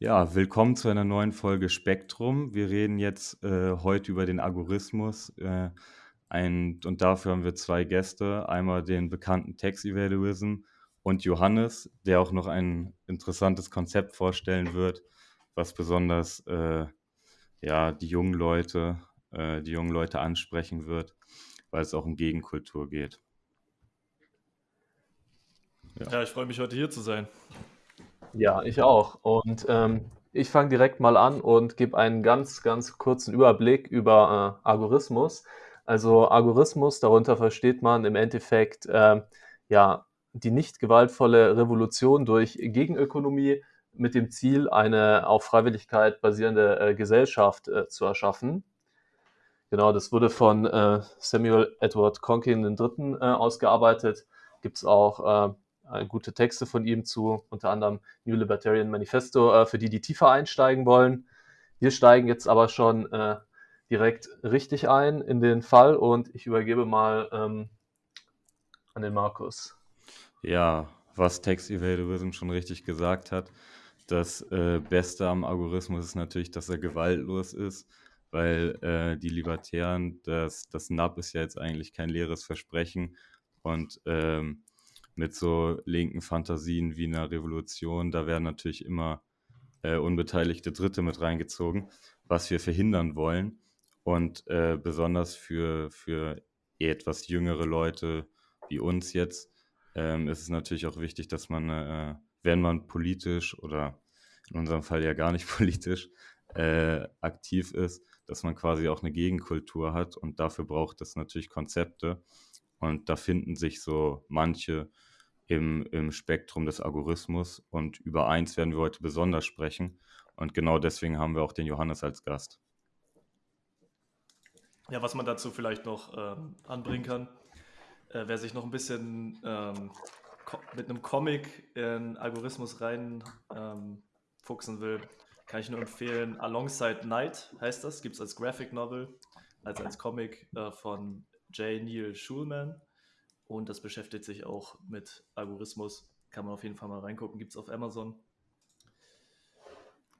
Ja, willkommen zu einer neuen Folge Spektrum. Wir reden jetzt äh, heute über den Algorithmus. Äh, ein, und dafür haben wir zwei Gäste. Einmal den bekannten Text Evaluism und Johannes, der auch noch ein interessantes Konzept vorstellen wird, was besonders äh, ja, die jungen Leute, äh, die jungen Leute ansprechen wird, weil es auch um Gegenkultur geht. Ja, ja ich freue mich heute hier zu sein. Ja, ich auch. Und ähm, ich fange direkt mal an und gebe einen ganz, ganz kurzen Überblick über äh, Algorithmus. Also Algorithmus, darunter versteht man im Endeffekt äh, ja die nicht gewaltvolle Revolution durch Gegenökonomie mit dem Ziel, eine auf Freiwilligkeit basierende äh, Gesellschaft äh, zu erschaffen. Genau, das wurde von äh, Samuel Edward Conkin III. Äh, ausgearbeitet. Gibt es auch äh, gute Texte von ihm zu, unter anderem New Libertarian Manifesto, äh, für die, die tiefer einsteigen wollen. Wir steigen jetzt aber schon äh, direkt richtig ein in den Fall und ich übergebe mal ähm, an den Markus. Ja, was Text Evaluism schon richtig gesagt hat, das äh, Beste am Algorithmus ist natürlich, dass er gewaltlos ist, weil äh, die Libertären, das, das NAP ist ja jetzt eigentlich kein leeres Versprechen und ähm, mit so linken Fantasien wie einer Revolution, da werden natürlich immer äh, unbeteiligte Dritte mit reingezogen, was wir verhindern wollen. Und äh, besonders für, für etwas jüngere Leute wie uns jetzt ähm, ist es natürlich auch wichtig, dass man, äh, wenn man politisch oder in unserem Fall ja gar nicht politisch äh, aktiv ist, dass man quasi auch eine Gegenkultur hat und dafür braucht es natürlich Konzepte. Und da finden sich so manche im, im Spektrum des Algorithmus. Und über eins werden wir heute besonders sprechen. Und genau deswegen haben wir auch den Johannes als Gast. Ja, was man dazu vielleicht noch ähm, anbringen kann, äh, wer sich noch ein bisschen ähm, mit einem Comic in Algorithmus rein ähm, fuchsen will, kann ich nur empfehlen. Alongside Night heißt das, gibt es als Graphic Novel, also als Comic äh, von J. Neil Schulman. Und das beschäftigt sich auch mit Algorithmus. Kann man auf jeden Fall mal reingucken. Gibt es auf Amazon.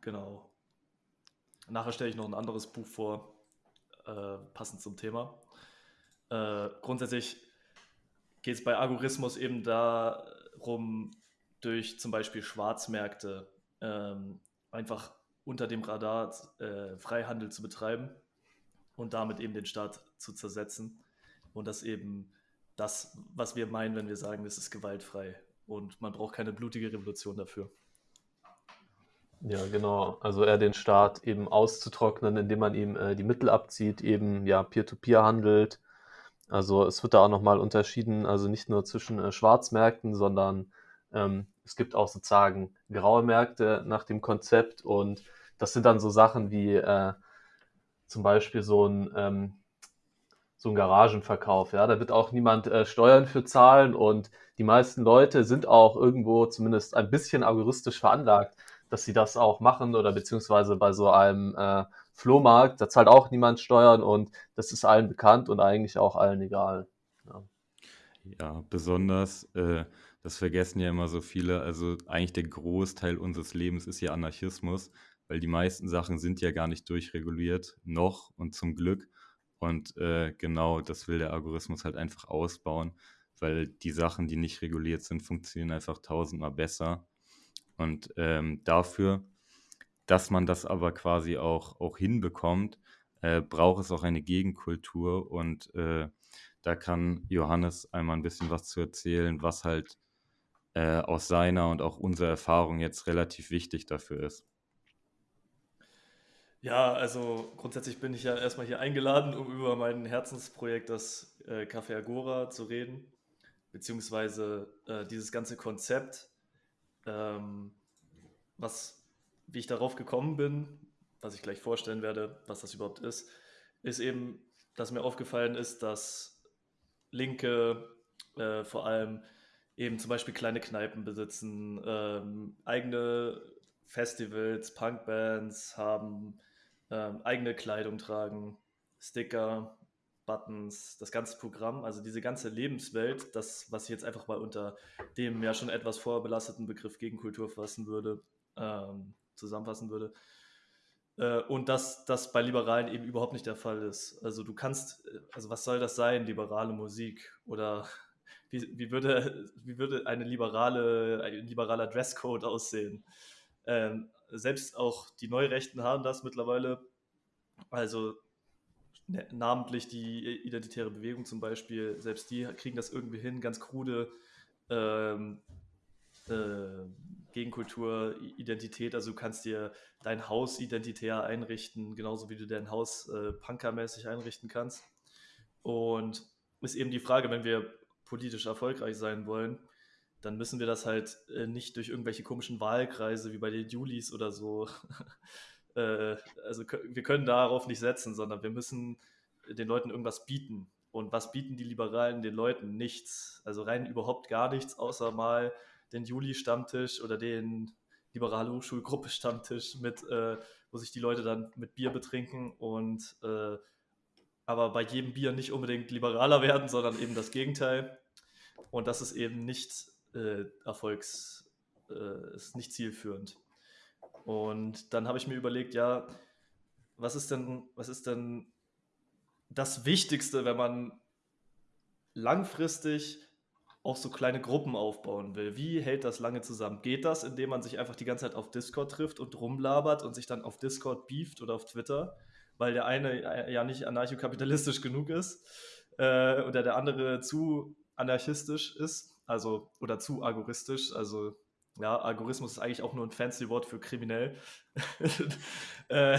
Genau. Nachher stelle ich noch ein anderes Buch vor, äh, passend zum Thema. Äh, grundsätzlich geht es bei Algorithmus eben darum, durch zum Beispiel Schwarzmärkte ähm, einfach unter dem Radar äh, Freihandel zu betreiben und damit eben den Staat zu zersetzen und das eben das, was wir meinen, wenn wir sagen, es ist gewaltfrei. Und man braucht keine blutige Revolution dafür. Ja, genau. Also eher den Staat eben auszutrocknen, indem man ihm äh, die Mittel abzieht, eben ja Peer-to-Peer -Peer handelt. Also es wird da auch nochmal unterschieden, also nicht nur zwischen äh, Schwarzmärkten, sondern ähm, es gibt auch sozusagen graue Märkte nach dem Konzept und das sind dann so Sachen wie äh, zum Beispiel so ein ähm, so ein Garagenverkauf. Ja, da wird auch niemand äh, Steuern für zahlen und die meisten Leute sind auch irgendwo zumindest ein bisschen algoristisch veranlagt, dass sie das auch machen oder beziehungsweise bei so einem äh, Flohmarkt, da zahlt auch niemand Steuern und das ist allen bekannt und eigentlich auch allen egal. Ja, ja besonders, äh, das vergessen ja immer so viele, also eigentlich der Großteil unseres Lebens ist ja Anarchismus, weil die meisten Sachen sind ja gar nicht durchreguliert, noch und zum Glück. Und äh, genau das will der Algorithmus halt einfach ausbauen, weil die Sachen, die nicht reguliert sind, funktionieren einfach tausendmal besser. Und ähm, dafür, dass man das aber quasi auch, auch hinbekommt, äh, braucht es auch eine Gegenkultur. Und äh, da kann Johannes einmal ein bisschen was zu erzählen, was halt äh, aus seiner und auch unserer Erfahrung jetzt relativ wichtig dafür ist. Ja, also grundsätzlich bin ich ja erstmal hier eingeladen, um über mein Herzensprojekt, das äh, Café Agora, zu reden, beziehungsweise äh, dieses ganze Konzept, ähm, was, wie ich darauf gekommen bin, was ich gleich vorstellen werde, was das überhaupt ist, ist eben, dass mir aufgefallen ist, dass Linke äh, vor allem eben zum Beispiel kleine Kneipen besitzen, ähm, eigene Festivals, Punkbands haben, ähm, eigene Kleidung tragen, Sticker, Buttons, das ganze Programm, also diese ganze Lebenswelt, das, was ich jetzt einfach mal unter dem ja schon etwas vorbelasteten Begriff Gegenkultur fassen würde, ähm, zusammenfassen würde. Äh, und dass das bei Liberalen eben überhaupt nicht der Fall ist. Also du kannst, äh, also was soll das sein, liberale Musik? Oder wie, wie, würde, wie würde eine liberale, ein liberaler Dresscode aussehen? Ähm, selbst auch die Neurechten haben das mittlerweile. Also ne, namentlich die identitäre Bewegung zum Beispiel, selbst die kriegen das irgendwie hin, ganz krude ähm, äh, Gegenkultur, Identität. Also du kannst dir dein Haus identitär einrichten, genauso wie du dein Haus äh, punkermäßig einrichten kannst. Und ist eben die Frage, wenn wir politisch erfolgreich sein wollen, dann müssen wir das halt äh, nicht durch irgendwelche komischen Wahlkreise wie bei den Julis oder so. äh, also wir können darauf nicht setzen, sondern wir müssen den Leuten irgendwas bieten. Und was bieten die Liberalen den Leuten? Nichts. Also rein überhaupt gar nichts, außer mal den Juli-Stammtisch oder den liberale Hochschulgruppe-Stammtisch mit, äh, wo sich die Leute dann mit Bier betrinken und äh, aber bei jedem Bier nicht unbedingt liberaler werden, sondern eben das Gegenteil. Und das ist eben nicht äh, Erfolgs, äh, ist nicht zielführend. Und dann habe ich mir überlegt, ja, was ist denn, was ist denn das Wichtigste, wenn man langfristig auch so kleine Gruppen aufbauen will. Wie hält das lange zusammen? Geht das, indem man sich einfach die ganze Zeit auf Discord trifft und rumlabert und sich dann auf Discord beeft oder auf Twitter, weil der eine ja nicht anarchokapitalistisch genug ist äh, oder der andere zu anarchistisch ist, also oder zu agoristisch, also ja, Algorithmus ist eigentlich auch nur ein fancy Wort für kriminell. äh,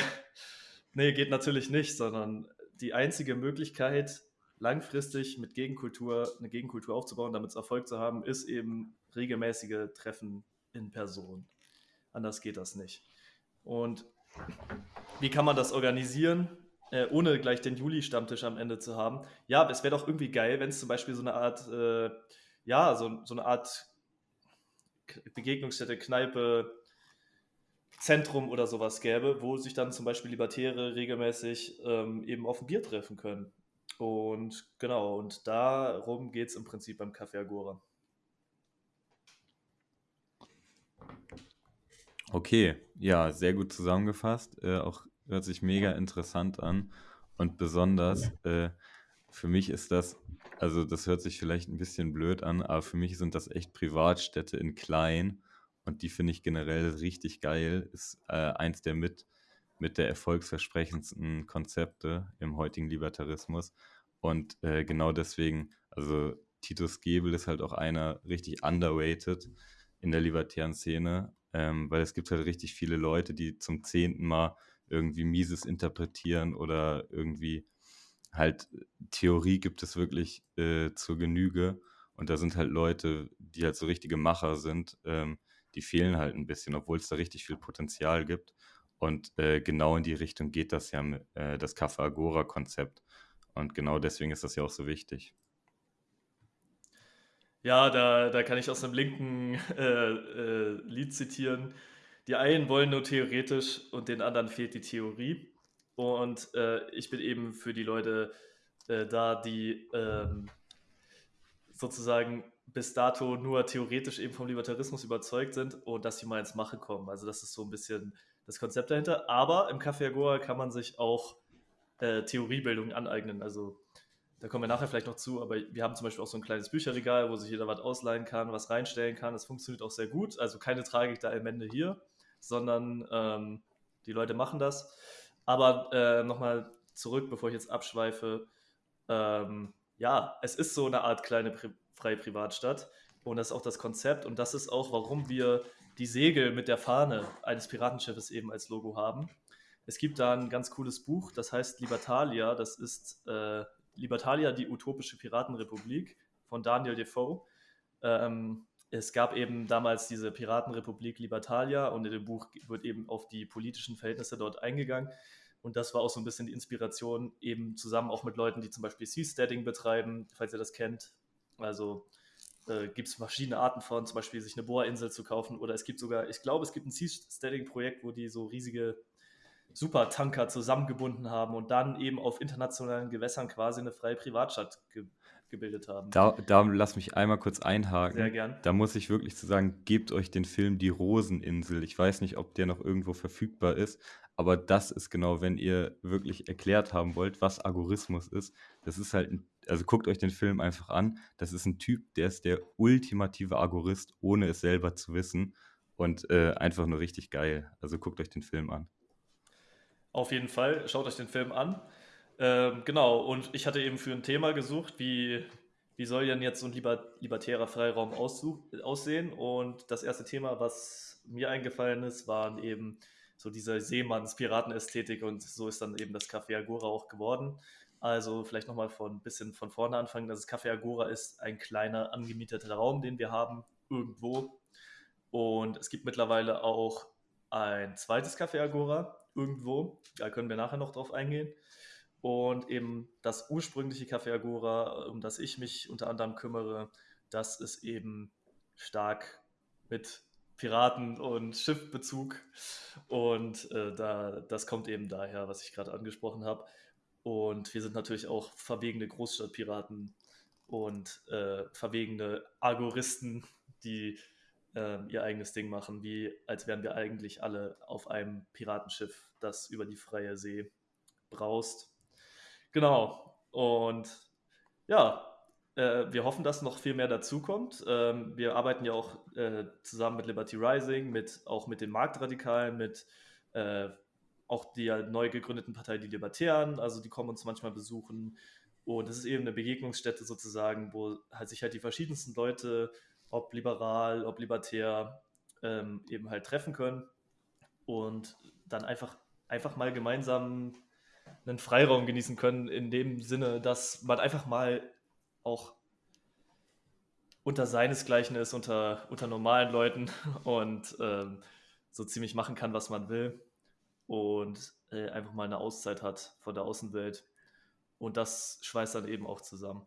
nee, geht natürlich nicht, sondern die einzige Möglichkeit, langfristig mit Gegenkultur eine Gegenkultur aufzubauen, damit es Erfolg zu haben, ist eben regelmäßige Treffen in Person. Anders geht das nicht. Und wie kann man das organisieren, äh, ohne gleich den Juli-Stammtisch am Ende zu haben? Ja, es wäre doch irgendwie geil, wenn es zum Beispiel so eine Art, äh, ja, so, so eine Art Begegnungsstätte, Kneipe, Zentrum oder sowas gäbe, wo sich dann zum Beispiel Libertäre regelmäßig ähm, eben auf ein Bier treffen können. Und genau, und darum geht es im Prinzip beim Café Agora. Okay, ja, sehr gut zusammengefasst. Äh, auch hört sich mega interessant an. Und besonders äh, für mich ist das, also das hört sich vielleicht ein bisschen blöd an, aber für mich sind das echt Privatstädte in klein. Und die finde ich generell richtig geil. Ist äh, eins der mit mit der erfolgsversprechendsten Konzepte im heutigen Libertarismus. Und äh, genau deswegen, also Titus Gebel ist halt auch einer richtig underrated in der libertären Szene, ähm, weil es gibt halt richtig viele Leute, die zum zehnten Mal irgendwie Mises interpretieren oder irgendwie halt Theorie gibt es wirklich äh, zur Genüge. Und da sind halt Leute, die halt so richtige Macher sind, ähm, die fehlen halt ein bisschen, obwohl es da richtig viel Potenzial gibt. Und äh, genau in die Richtung geht das ja, äh, das Café Agora-Konzept. Und genau deswegen ist das ja auch so wichtig. Ja, da, da kann ich aus einem linken äh, äh, Lied zitieren. Die einen wollen nur theoretisch und den anderen fehlt die Theorie. Und äh, ich bin eben für die Leute äh, da, die ähm, sozusagen bis dato nur theoretisch eben vom Libertarismus überzeugt sind und dass sie mal ins Mache kommen. Also das ist so ein bisschen das Konzept dahinter. Aber im Café Agora kann man sich auch äh, Theoriebildung aneignen. Also da kommen wir nachher vielleicht noch zu, aber wir haben zum Beispiel auch so ein kleines Bücherregal, wo sich jeder was ausleihen kann, was reinstellen kann. Das funktioniert auch sehr gut. Also keine Tragik da am Ende hier, sondern ähm, die Leute machen das. Aber äh, nochmal zurück, bevor ich jetzt abschweife. Ähm, ja, es ist so eine Art kleine Pri freie Privatstadt und das ist auch das Konzept und das ist auch, warum wir die Segel mit der Fahne eines Piratenschiffes eben als Logo haben. Es gibt da ein ganz cooles Buch, das heißt Libertalia. Das ist äh, Libertalia, die utopische Piratenrepublik von Daniel Defoe. Ähm, es gab eben damals diese Piratenrepublik Libertalia und in dem Buch wird eben auf die politischen Verhältnisse dort eingegangen. Und das war auch so ein bisschen die Inspiration, eben zusammen auch mit Leuten, die zum Beispiel Seasteading betreiben, falls ihr das kennt. Also äh, gibt es verschiedene Arten von, zum Beispiel sich eine Bohrinsel zu kaufen. Oder es gibt sogar, ich glaube, es gibt ein Seasteading-Projekt, wo die so riesige Supertanker zusammengebunden haben und dann eben auf internationalen Gewässern quasi eine freie Privatstadt gebildet haben. Da, da lass mich einmal kurz einhaken. Sehr gern. Da muss ich wirklich zu sagen, gebt euch den Film Die Roseninsel. Ich weiß nicht, ob der noch irgendwo verfügbar ist, aber das ist genau, wenn ihr wirklich erklärt haben wollt, was Agorismus ist. Das ist halt, ein, also guckt euch den Film einfach an. Das ist ein Typ, der ist der ultimative Agorist, ohne es selber zu wissen. Und äh, einfach nur richtig geil. Also guckt euch den Film an. Auf jeden Fall, schaut euch den Film an. Ähm, genau, und ich hatte eben für ein Thema gesucht, wie, wie soll denn jetzt so ein liber, libertärer Freiraum aussehen? Und das erste Thema, was mir eingefallen ist, waren eben so diese Seemanns-Piratenästhetik und so ist dann eben das Café Agora auch geworden. Also vielleicht nochmal von ein bisschen von vorne anfangen. Das Café Agora ist ein kleiner angemieteter Raum, den wir haben, irgendwo. Und es gibt mittlerweile auch ein zweites Café Agora, irgendwo. Da können wir nachher noch drauf eingehen. Und eben das ursprüngliche Café Agora, um das ich mich unter anderem kümmere, das ist eben stark mit Piraten- und Schiffbezug. Und äh, da, das kommt eben daher, was ich gerade angesprochen habe. Und wir sind natürlich auch verwegene Großstadtpiraten und äh, verwegene Agoristen, die äh, ihr eigenes Ding machen, wie als wären wir eigentlich alle auf einem Piratenschiff, das über die freie See braust. Genau. Und ja, äh, wir hoffen, dass noch viel mehr dazukommt. Ähm, wir arbeiten ja auch äh, zusammen mit Liberty Rising, mit, auch mit den Marktradikalen, mit äh, auch der neu gegründeten Partei Die Libertären. Also die kommen uns manchmal besuchen. Und es ist eben eine Begegnungsstätte sozusagen, wo halt sich halt die verschiedensten Leute, ob liberal, ob libertär, ähm, eben halt treffen können und dann einfach, einfach mal gemeinsam einen Freiraum genießen können, in dem Sinne, dass man einfach mal auch unter seinesgleichen ist, unter, unter normalen Leuten und ähm, so ziemlich machen kann, was man will und äh, einfach mal eine Auszeit hat von der Außenwelt. Und das schweißt dann eben auch zusammen.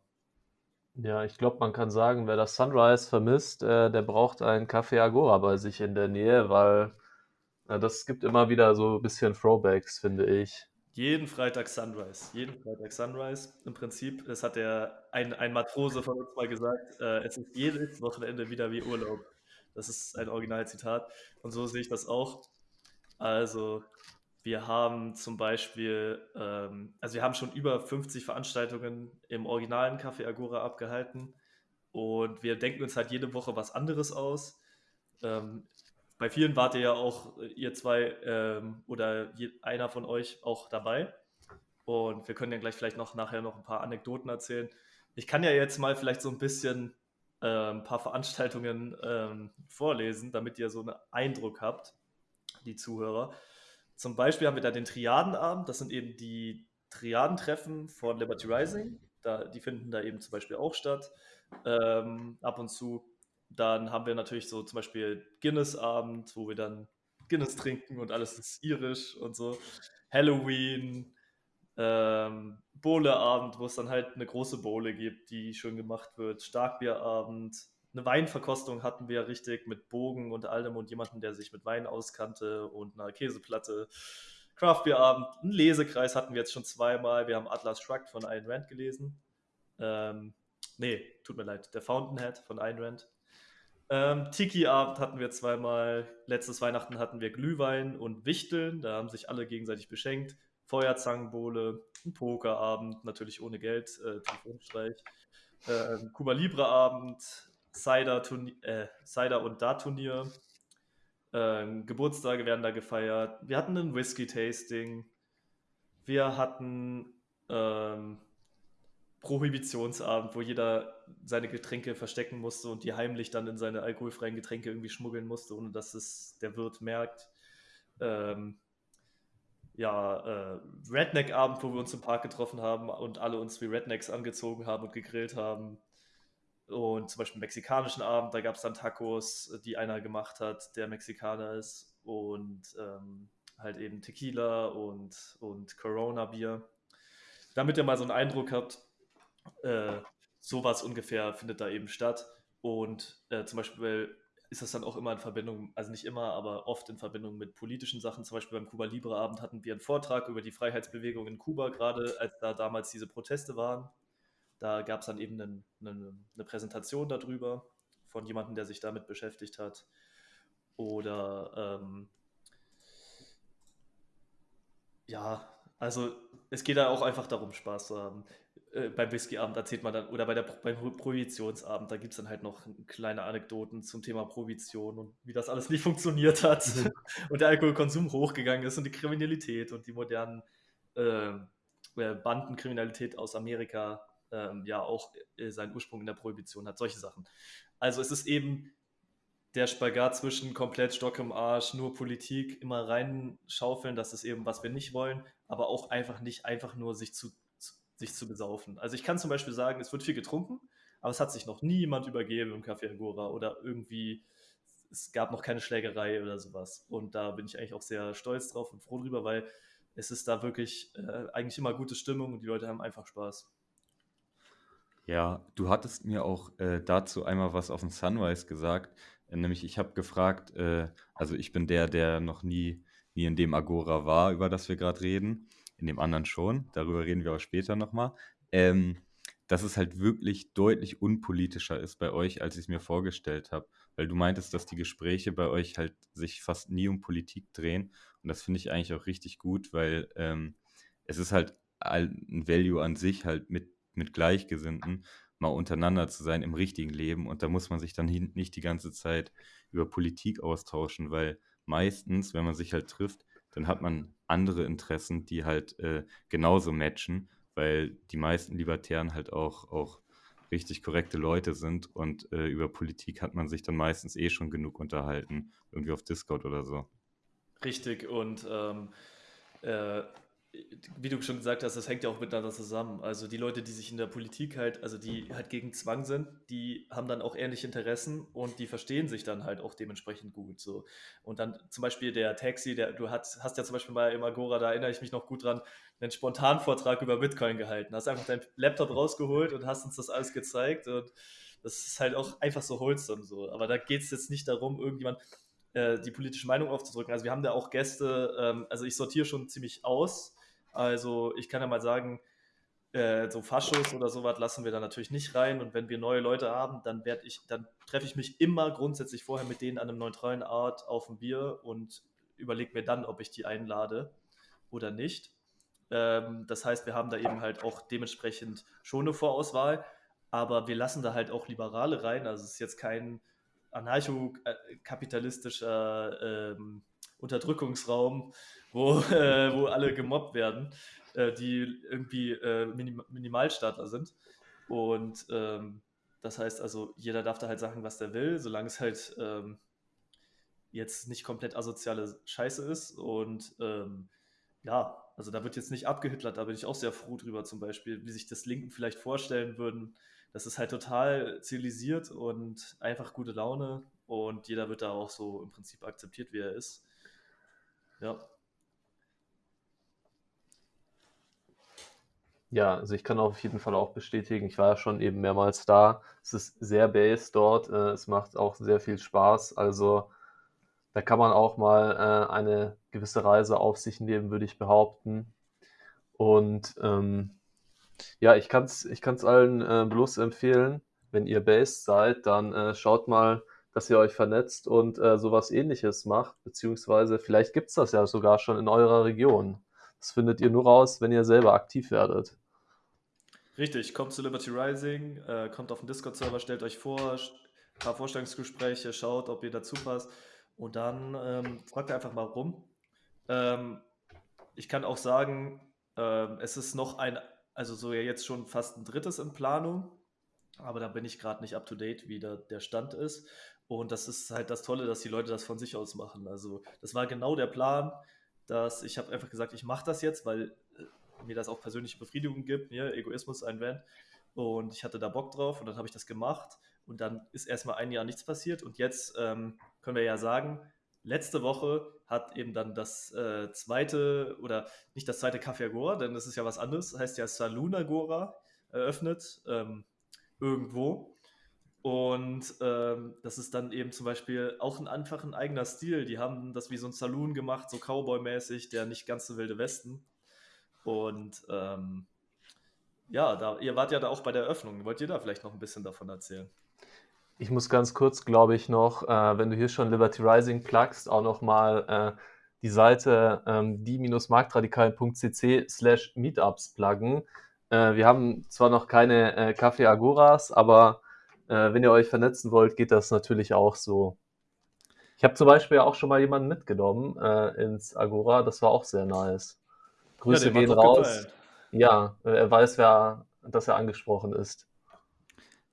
Ja, ich glaube, man kann sagen, wer das Sunrise vermisst, äh, der braucht einen Café Agora bei sich in der Nähe, weil äh, das gibt immer wieder so ein bisschen Throwbacks, finde ich. Jeden Freitag Sunrise. Jeden Freitag Sunrise. Im Prinzip, das hat der ein, ein Matrose von uns mal gesagt, äh, es ist jedes Wochenende wieder wie Urlaub. Das ist ein Originalzitat. Und so sehe ich das auch. Also, wir haben zum Beispiel, ähm, also wir haben schon über 50 Veranstaltungen im originalen Café Agora abgehalten. Und wir denken uns halt jede Woche was anderes aus. Ähm, bei vielen wart ihr ja auch, äh, ihr zwei ähm, oder je, einer von euch auch dabei. Und wir können ja gleich vielleicht noch nachher noch ein paar Anekdoten erzählen. Ich kann ja jetzt mal vielleicht so ein bisschen äh, ein paar Veranstaltungen ähm, vorlesen, damit ihr so einen Eindruck habt, die Zuhörer. Zum Beispiel haben wir da den Triadenabend, das sind eben die Triadentreffen von Liberty Rising. Da, die finden da eben zum Beispiel auch statt. Ähm, ab und zu dann haben wir natürlich so zum Beispiel Guinness-Abend, wo wir dann Guinness trinken und alles ist irisch und so. Halloween, ähm, Bowle-Abend, wo es dann halt eine große Bowle gibt, die schön gemacht wird. Starkbierabend, eine Weinverkostung hatten wir richtig mit Bogen und allem und jemanden, der sich mit Wein auskannte und einer Käseplatte. Craftbierabend, einen Lesekreis hatten wir jetzt schon zweimal. Wir haben Atlas Shrugged von Ayn Rand gelesen. Ähm, nee, tut mir leid, der Fountainhead von Ayn Rand. Ähm, Tiki-Abend hatten wir zweimal. Letztes Weihnachten hatten wir Glühwein und Wichteln. Da haben sich alle gegenseitig beschenkt. Feuerzangenbowle, ein Pokerabend, natürlich ohne Geld, äh, Telefonstreich. Äh, Cuba Libre Abend, Cider, äh, Cider und Dart-Turnier. Äh, Geburtstage werden da gefeiert. Wir hatten ein Whisky-Tasting. Wir hatten ähm, Prohibitionsabend, wo jeder seine Getränke verstecken musste und die heimlich dann in seine alkoholfreien Getränke irgendwie schmuggeln musste, ohne dass es der Wirt merkt. Ähm, ja, äh, Redneck-Abend, wo wir uns im Park getroffen haben und alle uns wie Rednecks angezogen haben und gegrillt haben. Und zum Beispiel mexikanischen Abend, da gab es dann Tacos, die einer gemacht hat, der Mexikaner ist. Und ähm, halt eben Tequila und, und Corona-Bier. Damit ihr mal so einen Eindruck habt, äh, sowas ungefähr findet da eben statt. Und äh, zum Beispiel ist das dann auch immer in Verbindung, also nicht immer, aber oft in Verbindung mit politischen Sachen. Zum Beispiel beim Kuba Libre Abend hatten wir einen Vortrag über die Freiheitsbewegung in Kuba, gerade als da damals diese Proteste waren. Da gab es dann eben eine, eine, eine Präsentation darüber von jemandem, der sich damit beschäftigt hat. Oder ähm, ja, also es geht da auch einfach darum, Spaß zu haben. Äh, beim Whiskyabend erzählt man dann, oder bei der, beim Prohibitionsabend, da gibt es dann halt noch kleine Anekdoten zum Thema Prohibition und wie das alles nicht funktioniert hat mhm. und der Alkoholkonsum hochgegangen ist und die Kriminalität und die modernen äh, Bandenkriminalität aus Amerika äh, ja auch äh, seinen Ursprung in der Prohibition hat, solche Sachen. Also es ist eben der Spagat zwischen komplett Stock im Arsch, nur Politik, immer reinschaufeln, das ist eben, was wir nicht wollen, aber auch einfach nicht einfach nur sich zu, sich zu besaufen. Also ich kann zum Beispiel sagen, es wird viel getrunken, aber es hat sich noch nie jemand übergeben im Café Agora oder irgendwie, es gab noch keine Schlägerei oder sowas. Und da bin ich eigentlich auch sehr stolz drauf und froh drüber, weil es ist da wirklich äh, eigentlich immer gute Stimmung und die Leute haben einfach Spaß. Ja, du hattest mir auch äh, dazu einmal was auf dem Sunrise gesagt, äh, nämlich ich habe gefragt, äh, also ich bin der, der noch nie, nie in dem Agora war, über das wir gerade reden, in dem anderen schon, darüber reden wir auch später nochmal, ähm, dass es halt wirklich deutlich unpolitischer ist bei euch, als ich es mir vorgestellt habe, weil du meintest, dass die Gespräche bei euch halt sich fast nie um Politik drehen. Und das finde ich eigentlich auch richtig gut, weil ähm, es ist halt ein Value an sich halt mit mit Gleichgesinnten mal untereinander zu sein im richtigen Leben. Und da muss man sich dann nicht die ganze Zeit über Politik austauschen, weil meistens, wenn man sich halt trifft, dann hat man andere Interessen, die halt äh, genauso matchen, weil die meisten Libertären halt auch, auch richtig korrekte Leute sind und äh, über Politik hat man sich dann meistens eh schon genug unterhalten, irgendwie auf Discord oder so. Richtig, und ähm, äh, wie du schon gesagt hast, das hängt ja auch miteinander zusammen. Also die Leute, die sich in der Politik halt, also die halt gegen Zwang sind, die haben dann auch ähnliche Interessen und die verstehen sich dann halt auch dementsprechend gut. So. Und dann zum Beispiel der Taxi, der, du hast, hast ja zum Beispiel mal im Agora, da erinnere ich mich noch gut dran, einen Spontanvortrag über Bitcoin gehalten. Hast einfach deinen Laptop rausgeholt und hast uns das alles gezeigt. Und das ist halt auch einfach so wholesome so. Aber da geht es jetzt nicht darum, irgendjemand äh, die politische Meinung aufzudrücken. Also wir haben da auch Gäste, ähm, also ich sortiere schon ziemlich aus also ich kann ja mal sagen, äh, so Faschos oder sowas lassen wir da natürlich nicht rein. Und wenn wir neue Leute haben, dann werde ich, dann treffe ich mich immer grundsätzlich vorher mit denen an einem neutralen Art auf ein Bier und überlege mir dann, ob ich die einlade oder nicht. Ähm, das heißt, wir haben da eben halt auch dementsprechend schon eine Vorauswahl, aber wir lassen da halt auch Liberale rein. Also es ist jetzt kein anarchokapitalistischer ähm, Unterdrückungsraum, wo, äh, wo alle gemobbt werden, äh, die irgendwie äh, Minim Minimalstaatler sind. Und ähm, das heißt also, jeder darf da halt sagen, was der will, solange es halt ähm, jetzt nicht komplett asoziale Scheiße ist. Und ähm, ja, also da wird jetzt nicht abgehitlert, da bin ich auch sehr froh drüber, zum Beispiel, wie sich das Linken vielleicht vorstellen würden. Das ist halt total zivilisiert und einfach gute Laune und jeder wird da auch so im Prinzip akzeptiert, wie er ist. Ja. Ja, also ich kann auf jeden Fall auch bestätigen, ich war ja schon eben mehrmals da. Es ist sehr based dort, äh, es macht auch sehr viel Spaß. Also da kann man auch mal äh, eine gewisse Reise auf sich nehmen, würde ich behaupten. Und ähm, ja, ich kann es ich kann's allen äh, bloß empfehlen, wenn ihr based seid, dann äh, schaut mal, dass ihr euch vernetzt und äh, sowas ähnliches macht, beziehungsweise vielleicht gibt es das ja sogar schon in eurer Region. Das findet ihr nur raus, wenn ihr selber aktiv werdet. Richtig, kommt zu Liberty Rising, äh, kommt auf den Discord-Server, stellt euch vor, ein paar Vorstellungsgespräche, schaut, ob ihr dazu passt und dann ähm, fragt einfach mal rum. Ähm, ich kann auch sagen, ähm, es ist noch ein, also so ja jetzt schon fast ein drittes in Planung, aber da bin ich gerade nicht up to date, wie der, der Stand ist. Und das ist halt das Tolle, dass die Leute das von sich aus machen. Also das war genau der Plan, dass ich habe einfach gesagt, ich mache das jetzt, weil mir das auch persönliche Befriedigung gibt, mir Egoismus ein Van. Und ich hatte da Bock drauf und dann habe ich das gemacht und dann ist erstmal ein Jahr nichts passiert und jetzt ähm, können wir ja sagen, letzte Woche hat eben dann das äh, zweite oder nicht das zweite Café Agora, denn das ist ja was anderes, heißt ja Saloon Agora eröffnet ähm, irgendwo. Und ähm, das ist dann eben zum Beispiel auch ein einfach ein eigener Stil. Die haben das wie so ein Saloon gemacht, so Cowboy-mäßig, der nicht ganz so wilde Westen. Und ähm, ja, da, ihr wart ja da auch bei der Eröffnung. Wollt ihr da vielleicht noch ein bisschen davon erzählen? Ich muss ganz kurz, glaube ich, noch, äh, wenn du hier schon Liberty Rising plugst, auch noch mal äh, die Seite ähm, die-marktradikalen.cc slash Meetups pluggen. Äh, wir haben zwar noch keine äh, Kaffee Agoras, aber äh, wenn ihr euch vernetzen wollt, geht das natürlich auch so. Ich habe zum Beispiel auch schon mal jemanden mitgenommen äh, ins Agora, das war auch sehr nice. Grüße hat gehen raus. gefallen. Ja, äh, er weiß, wer, dass er angesprochen ist.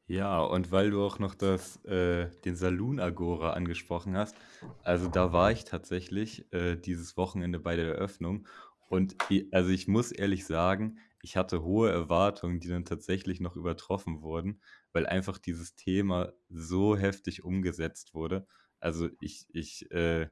Ja, und weil du auch noch das, äh, den Saloon Agora angesprochen hast, also da war ich tatsächlich äh, dieses Wochenende bei der Eröffnung und also ich muss ehrlich sagen, ich hatte hohe Erwartungen, die dann tatsächlich noch übertroffen wurden, weil einfach dieses Thema so heftig umgesetzt wurde. Also ich, ich, äh,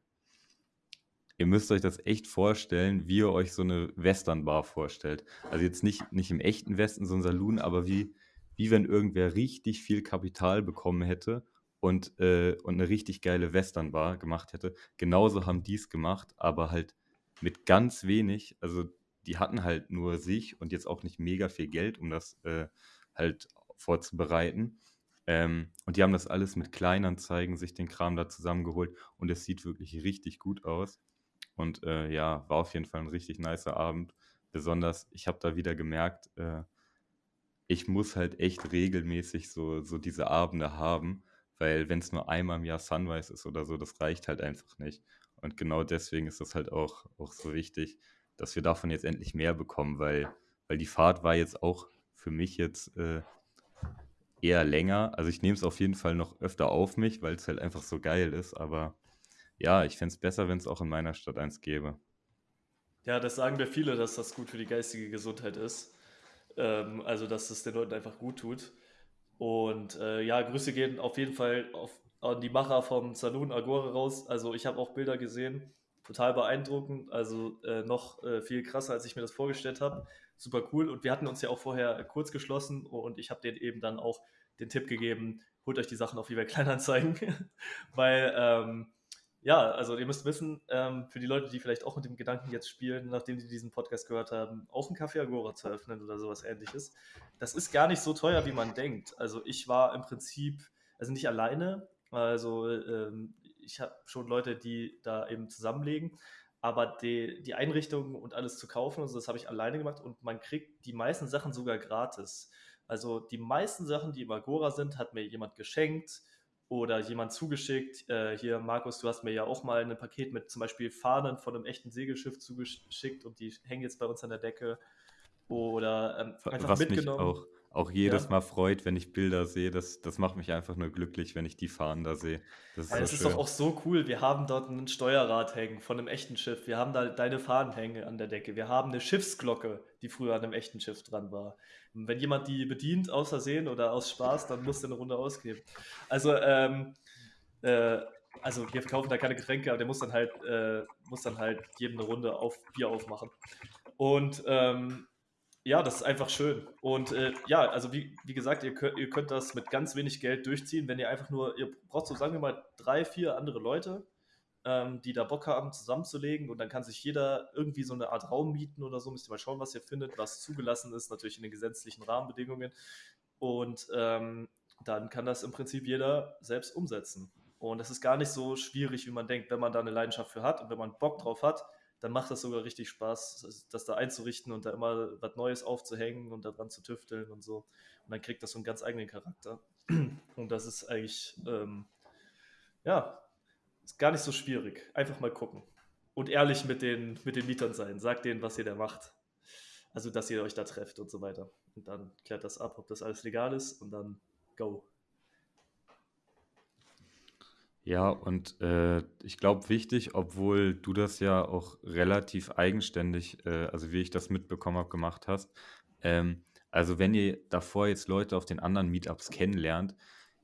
ihr müsst euch das echt vorstellen, wie ihr euch so eine Westernbar vorstellt. Also jetzt nicht, nicht im echten Westen, so ein Saloon, aber wie, wie wenn irgendwer richtig viel Kapital bekommen hätte und, äh, und eine richtig geile Westernbar gemacht hätte. Genauso haben die es gemacht, aber halt mit ganz wenig. Also die hatten halt nur sich und jetzt auch nicht mega viel Geld, um das äh, halt vorzubereiten. Ähm, und die haben das alles mit Kleinanzeigen, sich den Kram da zusammengeholt und es sieht wirklich richtig gut aus. Und äh, ja, war auf jeden Fall ein richtig nicer Abend. Besonders, ich habe da wieder gemerkt, äh, ich muss halt echt regelmäßig so, so diese Abende haben, weil wenn es nur einmal im Jahr Sunrise ist oder so, das reicht halt einfach nicht. Und genau deswegen ist das halt auch, auch so wichtig, dass wir davon jetzt endlich mehr bekommen, weil, weil die Fahrt war jetzt auch für mich jetzt äh, eher länger. Also ich nehme es auf jeden Fall noch öfter auf mich, weil es halt einfach so geil ist. Aber ja, ich fände es besser, wenn es auch in meiner Stadt eins gäbe. Ja, das sagen mir viele, dass das gut für die geistige Gesundheit ist. Ähm, also, dass es den Leuten einfach gut tut. Und äh, ja, Grüße gehen auf jeden Fall auf, an die Macher vom Saloon Agora raus. Also, ich habe auch Bilder gesehen, total beeindruckend. Also, äh, noch äh, viel krasser, als ich mir das vorgestellt habe. Super cool. Und wir hatten uns ja auch vorher kurz geschlossen und ich habe denen eben dann auch den Tipp gegeben, holt euch die Sachen auf eBay Kleinanzeigen, weil ähm, ja, also ihr müsst wissen, ähm, für die Leute, die vielleicht auch mit dem Gedanken jetzt spielen, nachdem sie diesen Podcast gehört haben, auch ein Café Agora zu öffnen oder sowas ähnliches, das ist gar nicht so teuer, wie man denkt. Also ich war im Prinzip, also nicht alleine, also ähm, ich habe schon Leute, die da eben zusammenlegen, aber die, die Einrichtung und alles zu kaufen, also das habe ich alleine gemacht und man kriegt die meisten Sachen sogar gratis. Also die meisten Sachen, die im Agora sind, hat mir jemand geschenkt oder jemand zugeschickt. Äh, hier, Markus, du hast mir ja auch mal ein Paket mit zum Beispiel Fahnen von einem echten Segelschiff zugeschickt und die hängen jetzt bei uns an der Decke. Oder ähm, einfach Was mich mitgenommen. auch, auch jedes Ja. Mal freut, wenn ich Bilder sehe, das, das macht mich einfach nur glücklich, wenn ich die Fahnen da sehe. Das ist so das ist doch auch so cool. Wir haben dort ein Steuerrad hängen von einem echten Schiff. Wir haben da deine Fahnen hängen an der Decke. Wir haben eine Schiffsglocke, die früher an einem echten Schiff dran war. Und wenn jemand die bedient, aus Versehen oder aus Spaß, dann muss der eine Runde ausgeben. Also, ähm, äh, also wir verkaufen da keine Getränke, aber der muss dann halt, äh, muss dann halt jedem eine Runde auf Bier aufmachen. Und ähm, ja, das ist einfach schön. Und äh, ja, also wie, wie gesagt, ihr könnt, ihr könnt das mit ganz wenig Geld durchziehen, wenn ihr einfach nur, ihr braucht so, sagen wir mal, drei, vier andere Leute, ähm, die da Bock haben, zusammenzulegen und dann kann sich jeder irgendwie so eine Art Raum mieten oder so. Müsst ihr mal schauen, was ihr findet, was zugelassen ist, natürlich in den gesetzlichen Rahmenbedingungen. Und ähm, dann kann das im Prinzip jeder selbst umsetzen. Und das ist gar nicht so schwierig, wie man denkt, wenn man da eine Leidenschaft für hat und wenn man Bock drauf hat, dann macht das sogar richtig Spaß, das- da einzurichten und da immer was Neues aufzuhängen und daran zu tüfteln und so. Und dann kriegt das so einen ganz eigenen Charakter. Und das ist eigentlich, ähm, ja, ist gar nicht so schwierig. Einfach mal gucken. Und ehrlich mit den, mit den Mietern sein. Sagt denen, was ihr da macht. Also, dass ihr euch da trefft und so weiter. Und dann klärt das ab, ob das alles legal ist und dann go. Ja, und äh, ich glaube wichtig, obwohl du das ja auch relativ eigenständig, äh, also wie ich das mitbekommen habe, gemacht hast. Ähm, also wenn ihr davor jetzt Leute auf den anderen Meetups kennenlernt,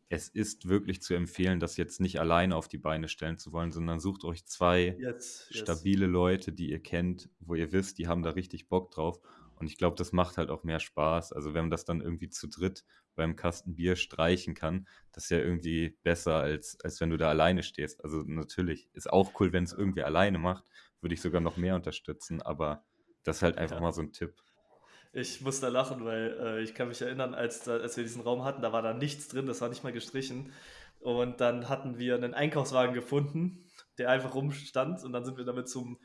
es ist wirklich zu empfehlen, das jetzt nicht alleine auf die Beine stellen zu wollen, sondern sucht euch zwei Jetzt, yes. stabile Leute, die ihr kennt, wo ihr wisst, die haben da richtig Bock drauf. Und ich glaube, das macht halt auch mehr Spaß. Also wenn man das dann irgendwie zu dritt beim Kasten Bier streichen kann, das ist ja irgendwie besser, als, als wenn du da alleine stehst. Also natürlich ist auch cool, wenn es irgendwie alleine macht, würde ich sogar noch mehr unterstützen, aber das ist halt einfach Ja. mal so ein Tipp. Ich muss da lachen, weil äh, ich kann mich erinnern, als, als wir diesen Raum hatten, da war da nichts drin, das war nicht mal gestrichen. Und dann hatten wir einen Einkaufswagen gefunden, der einfach rumstand. Und dann sind wir damit zum,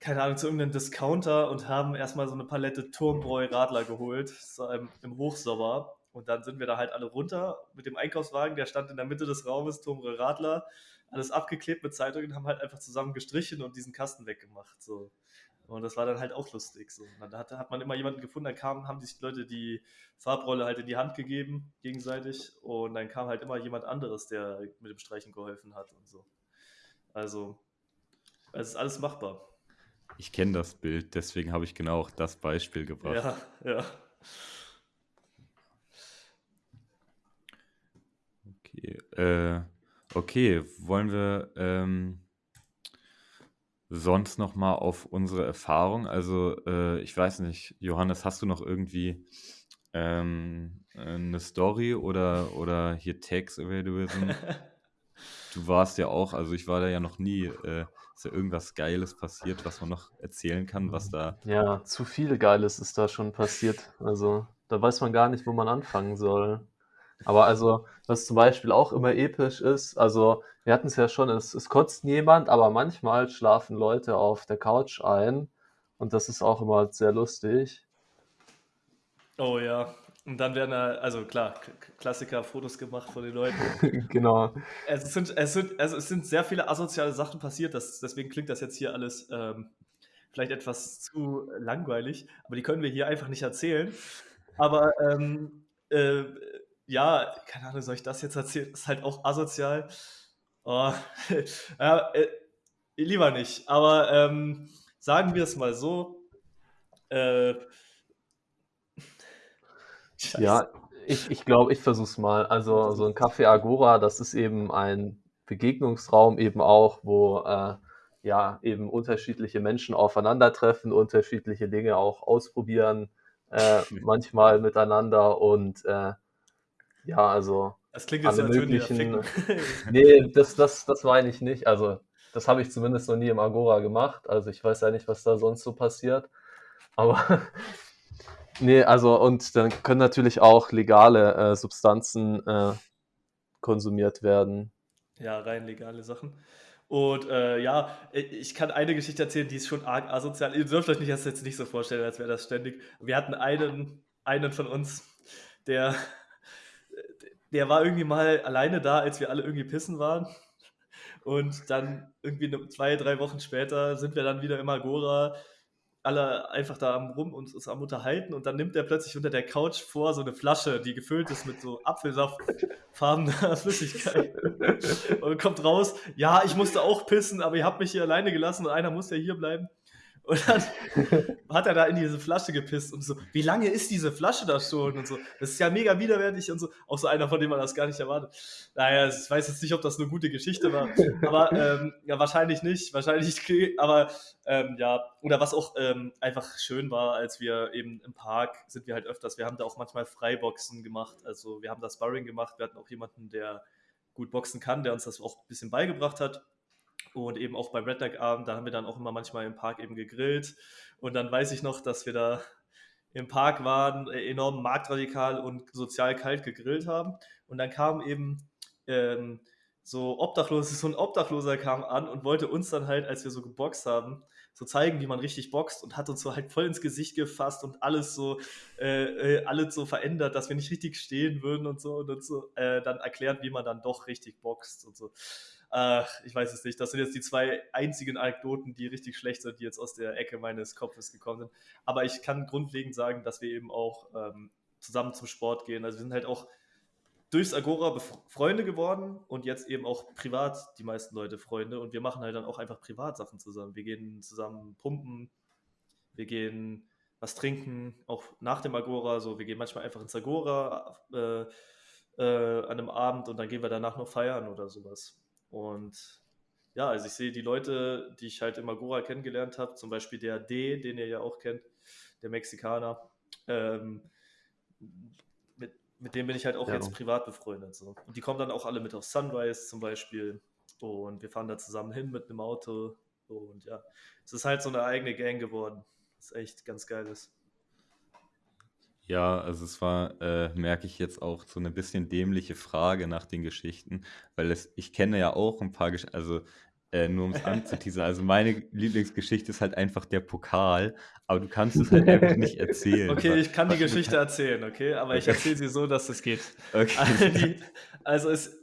keine Ahnung, zu irgendeinem Discounter und haben erstmal so eine Palette Turmbräu Radler geholt, so im, im Hochsommer. Und dann sind wir da halt alle runter mit dem Einkaufswagen, der stand in der Mitte des Raumes, Turmbräu Radler, alles abgeklebt mit Zeitungen, haben halt einfach zusammen gestrichen und diesen Kasten weggemacht. So. Und das war dann halt auch lustig. So. Und dann hat, hat man immer jemanden gefunden, dann kamen, haben sich Leute die Farbrolle halt in die Hand gegeben, gegenseitig. Und dann kam halt immer jemand anderes, der mit dem Streichen geholfen hat und so. Also, es ist alles machbar. Ich kenne das Bild, deswegen habe ich genau auch das Beispiel gebracht. Ja, ja. Okay, äh, okay, wollen wir ähm, sonst noch mal auf unsere Erfahrung? Also äh, ich weiß nicht, Johannes, hast du noch irgendwie ähm, eine Story oder, oder hier Tax Evaluation? du warst ja auch, also ich war da ja noch nie. Äh, ist ja irgendwas Geiles passiert, was man noch erzählen kann, was da. Ja, zu viel Geiles ist da schon passiert. Also da weiß man gar nicht, wo man anfangen soll. Aber also, was zum Beispiel auch immer episch ist, also wir hatten es ja schon, es, es kotzt niemand, aber manchmal schlafen Leute auf der Couch ein und das ist auch immer sehr lustig. Oh ja, und dann werden da, also klar, Klassiker, Fotos gemacht von den Leuten. genau. Es sind, es, sind, also es sind sehr viele asoziale Sachen passiert, das, deswegen klingt das jetzt hier alles ähm, vielleicht etwas zu langweilig, aber die können wir hier einfach nicht erzählen. Aber ähm, äh, ja, keine Ahnung, soll ich das jetzt erzählen? Ist halt auch asozial. Oh, ja, äh, lieber nicht. Aber ähm, sagen wir es mal so. Äh, ja, ich, ich glaube, ich versuche es mal. Also so ein Café Agora, das ist eben ein Begegnungsraum eben auch, wo äh, ja eben unterschiedliche Menschen aufeinandertreffen, unterschiedliche Dinge auch ausprobieren, äh, manchmal miteinander und äh, ja, also. Das klingt jetzt, als möglichen, Nee, das, das, das meine ich nicht. Also, das habe ich zumindest noch nie im Agora gemacht. Also, ich weiß ja nicht, was da sonst so passiert. Aber. nee, also, und dann können natürlich auch legale äh, Substanzen äh, konsumiert werden. Ja, rein legale Sachen. Und äh, ja, ich kann eine Geschichte erzählen, die ist schon arg asozial. Ihr dürft euch nicht das jetzt nicht so vorstellen, als wäre das ständig. Wir hatten einen, einen von uns, der der war irgendwie mal alleine da, als wir alle irgendwie pissen waren. Und dann irgendwie zwei, drei Wochen später sind wir dann wieder im Agora, alle einfach da rum und uns am unterhalten und dann nimmt er plötzlich unter der Couch vor so eine Flasche, die gefüllt ist mit so Apfelsaftfarbener Flüssigkeit und kommt raus, ja, ich musste auch pissen, aber ihr habt mich hier alleine gelassen und einer muss ja hier bleiben. Und dann hat er da in diese Flasche gepisst und so, wie lange ist diese Flasche da schon? Und so, das ist ja mega widerwärtig und so. Auch so einer, von dem man das gar nicht erwartet. Naja, ich weiß jetzt nicht, ob das eine gute Geschichte war, aber ähm, ja, wahrscheinlich nicht. Wahrscheinlich, aber ähm, ja, oder was auch ähm, einfach schön war, als wir eben im Park sind wir halt öfters, wir haben da auch manchmal Freiboxen gemacht. Also wir haben da Sparring gemacht, wir hatten auch jemanden, der gut boxen kann, der uns das auch ein bisschen beigebracht hat. Und eben auch beim Red Deck Abend, da haben wir dann auch immer manchmal im Park eben gegrillt. Und dann weiß ich noch, dass wir da im Park waren, äh, enorm marktradikal und sozial kalt gegrillt haben. Und dann kam eben ähm, so Obdachlose, so ein Obdachloser kam an und wollte uns dann halt, als wir so geboxt haben, so zeigen, wie man richtig boxt und hat uns so halt voll ins Gesicht gefasst und alles so, äh, äh alles so verändert, dass wir nicht richtig stehen würden und so und uns so äh, dann erklärt, wie man dann doch richtig boxt und so. Ach, ich weiß es nicht. Das sind jetzt die zwei einzigen Anekdoten, die richtig schlecht sind, die jetzt aus der Ecke meines Kopfes gekommen sind. Aber ich kann grundlegend sagen, dass wir eben auch ähm, zusammen zum Sport gehen. Also wir sind halt auch durchs Agora Freunde geworden und jetzt eben auch privat die meisten Leute Freunde. Und wir machen halt dann auch einfach Privatsachen zusammen. Wir gehen zusammen pumpen, wir gehen was trinken, auch nach dem Agora. So, wir gehen manchmal einfach ins Agora äh, äh, an einem Abend und dann gehen wir danach noch feiern oder sowas. Und ja, also ich sehe die Leute, die ich halt im Agora kennengelernt habe, zum Beispiel der D, den ihr ja auch kennt, der Mexikaner, ähm, mit, mit dem bin ich halt auch ja. jetzt privat befreundet. So. Und die kommen dann auch alle mit auf Sunrise zum Beispiel. Und wir fahren da zusammen hin mit einem Auto. Und ja, es ist halt so eine eigene Gang geworden. Das ist echt ganz geiles. Ja, also es war, äh, merke ich jetzt auch, so eine bisschen dämliche Frage nach den Geschichten, weil es ich kenne ja auch ein paar Gesch also, äh, nur um's anzuteasern, also meine Lieblingsgeschichte ist halt einfach der Pokal, aber du kannst es halt einfach nicht erzählen. Okay, ich kann die Geschichte erzählen, okay? Aber ich Okay. erzähle sie so, dass es geht. Okay. Also, die, also es,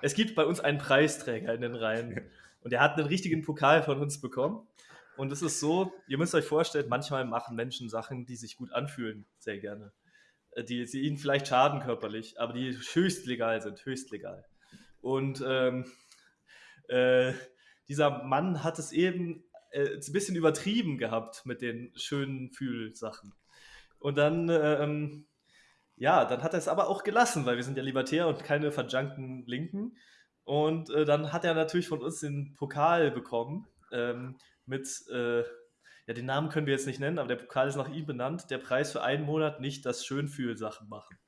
es gibt bei uns einen Preisträger in den Reihen und der hat einen richtigen Pokal von uns bekommen. Und es ist so, ihr müsst euch vorstellen, manchmal machen Menschen Sachen, die sich gut anfühlen, sehr gerne. Äh, Die, die ihnen vielleicht schaden körperlich, aber die höchst legal sind, höchst legal. Und ähm, äh, dieser Mann hat es eben äh, ein bisschen übertrieben gehabt mit den schönen Fühlsachen. Und dann, ähm, ja, dann hat er es aber auch gelassen, weil wir sind ja Libertär und keine verjunkten Linken. Und äh, dann hat er natürlich von uns den Pokal bekommen ähm, mit, äh, ja, den Namen können wir jetzt nicht nennen, aber der Pokal ist nach ihm benannt. Der Preis für einen Monat nicht das Schönfühlsachen machen.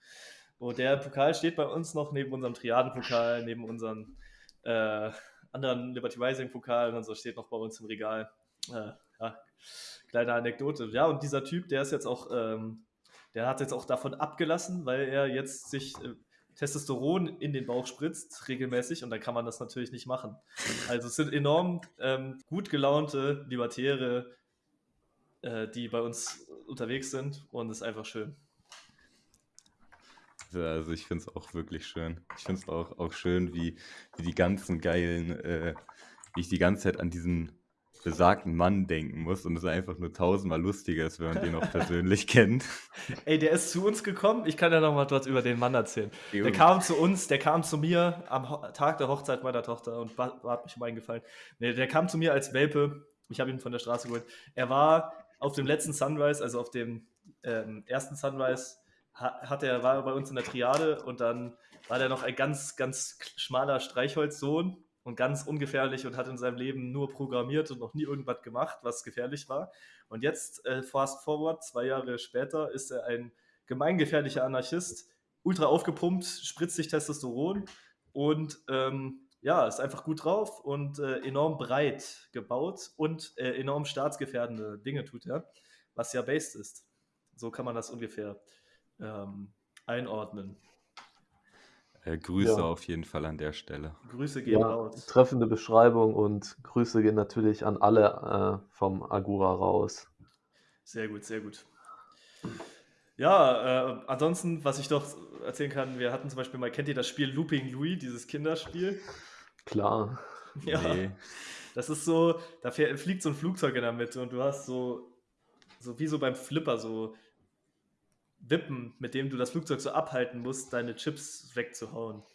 Und der Pokal steht bei uns noch neben unserem Triadenpokal, neben unseren äh, anderen Liberty Rising Pokalen und so steht noch bei uns im Regal. Äh, ja, kleine Anekdote. Ja, und dieser Typ, der ist jetzt auch, ähm, der hat jetzt auch davon abgelassen, weil er jetzt sich äh, Testosteron in den Bauch spritzt, regelmäßig, und dann kann man das natürlich nicht machen. Also es sind enorm ähm, gut gelaunte Libertäre, äh, die bei uns unterwegs sind und es ist einfach schön. Also ich finde es auch wirklich schön. Ich finde es auch, auch schön, wie, wie die ganzen geilen, äh, wie ich die ganze Zeit an diesen besagten Mann denken muss und es einfach nur tausendmal lustiger ist, wenn man den auch persönlich kennt. Ey, der ist zu uns gekommen. Ich kann ja noch mal was über den Mann erzählen. Der kam zu uns, der kam zu mir am Tag der Hochzeit meiner Tochter und hat mich um eingefallen. Der kam zu mir als Welpe. Ich habe ihn von der Straße geholt. Er war auf dem letzten Sunrise, also auf dem ähm, ersten Sunrise, ha hat er, war er bei uns in der Triade und dann war der noch ein ganz, ganz schmaler Streichholzsohn und ganz ungefährlich und hat in seinem Leben nur programmiert und noch nie irgendwas gemacht, was gefährlich war. Und jetzt, äh, fast forward, zwei Jahre später, ist er ein gemeingefährlicher Anarchist, ultra aufgepumpt, spritzt sich Testosteron und ähm, ja, ist einfach gut drauf und äh, enorm breit gebaut und äh, enorm staatsgefährdende Dinge tut er, was ja based ist. So kann man das ungefähr ähm, einordnen. Äh, Grüße Ja. auf jeden Fall an der Stelle. Grüße gehen Ja, raus. treffende Beschreibung und Grüße gehen natürlich an alle äh, vom Agura raus. Sehr gut, sehr gut. Ja, äh, ansonsten, was ich doch erzählen kann, wir hatten zum Beispiel mal, kennt ihr das Spiel Looping Louis, dieses Kinderspiel? Klar. Ja. Nee. Das ist so, da fähr- fliegt so ein Flugzeug in der Mitte und du hast so, so wie so beim Flipper, so Wippen, mit dem du das Flugzeug so abhalten musst, deine Chips wegzuhauen. Und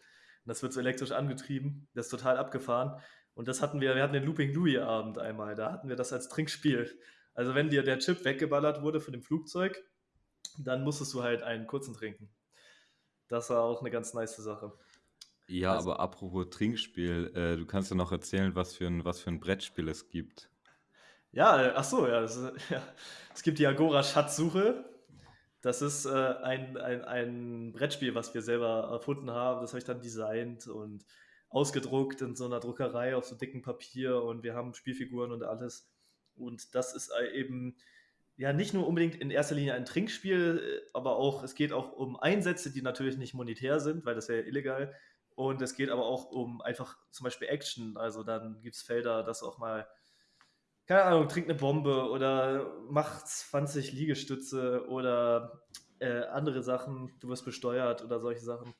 das wird so elektrisch angetrieben, das ist total abgefahren. Und das hatten wir, wir hatten den Looping Louis Abend einmal, da hatten wir das als Trinkspiel. Also wenn dir der Chip weggeballert wurde von dem Flugzeug, dann musstest du halt einen kurzen trinken. Das war auch eine ganz nice Sache. Ja, Also- aber apropos Trinkspiel, äh, du kannst ja noch erzählen, was für ein, was für ein Brettspiel es gibt. Ja, äh, ach so, ja, ist, ja. Es gibt die Agora Schatzsuche. Das ist äh, ein, ein, ein Brettspiel, was wir selber erfunden haben. Das habe ich dann designt und ausgedruckt in so einer Druckerei auf so dicken Papier und wir haben Spielfiguren und alles. Und das ist äh, eben ja nicht nur unbedingt in erster Linie ein Trinkspiel, äh, aber auch, es geht auch um Einsätze, die natürlich nicht monetär sind, weil das wäre ja illegal. Und es geht aber auch um einfach zum Beispiel Action. Also dann gibt es Felder, das auch mal keine Ahnung, trink eine Bombe oder mach 20 Liegestütze oder äh, andere Sachen, du wirst besteuert oder solche Sachen.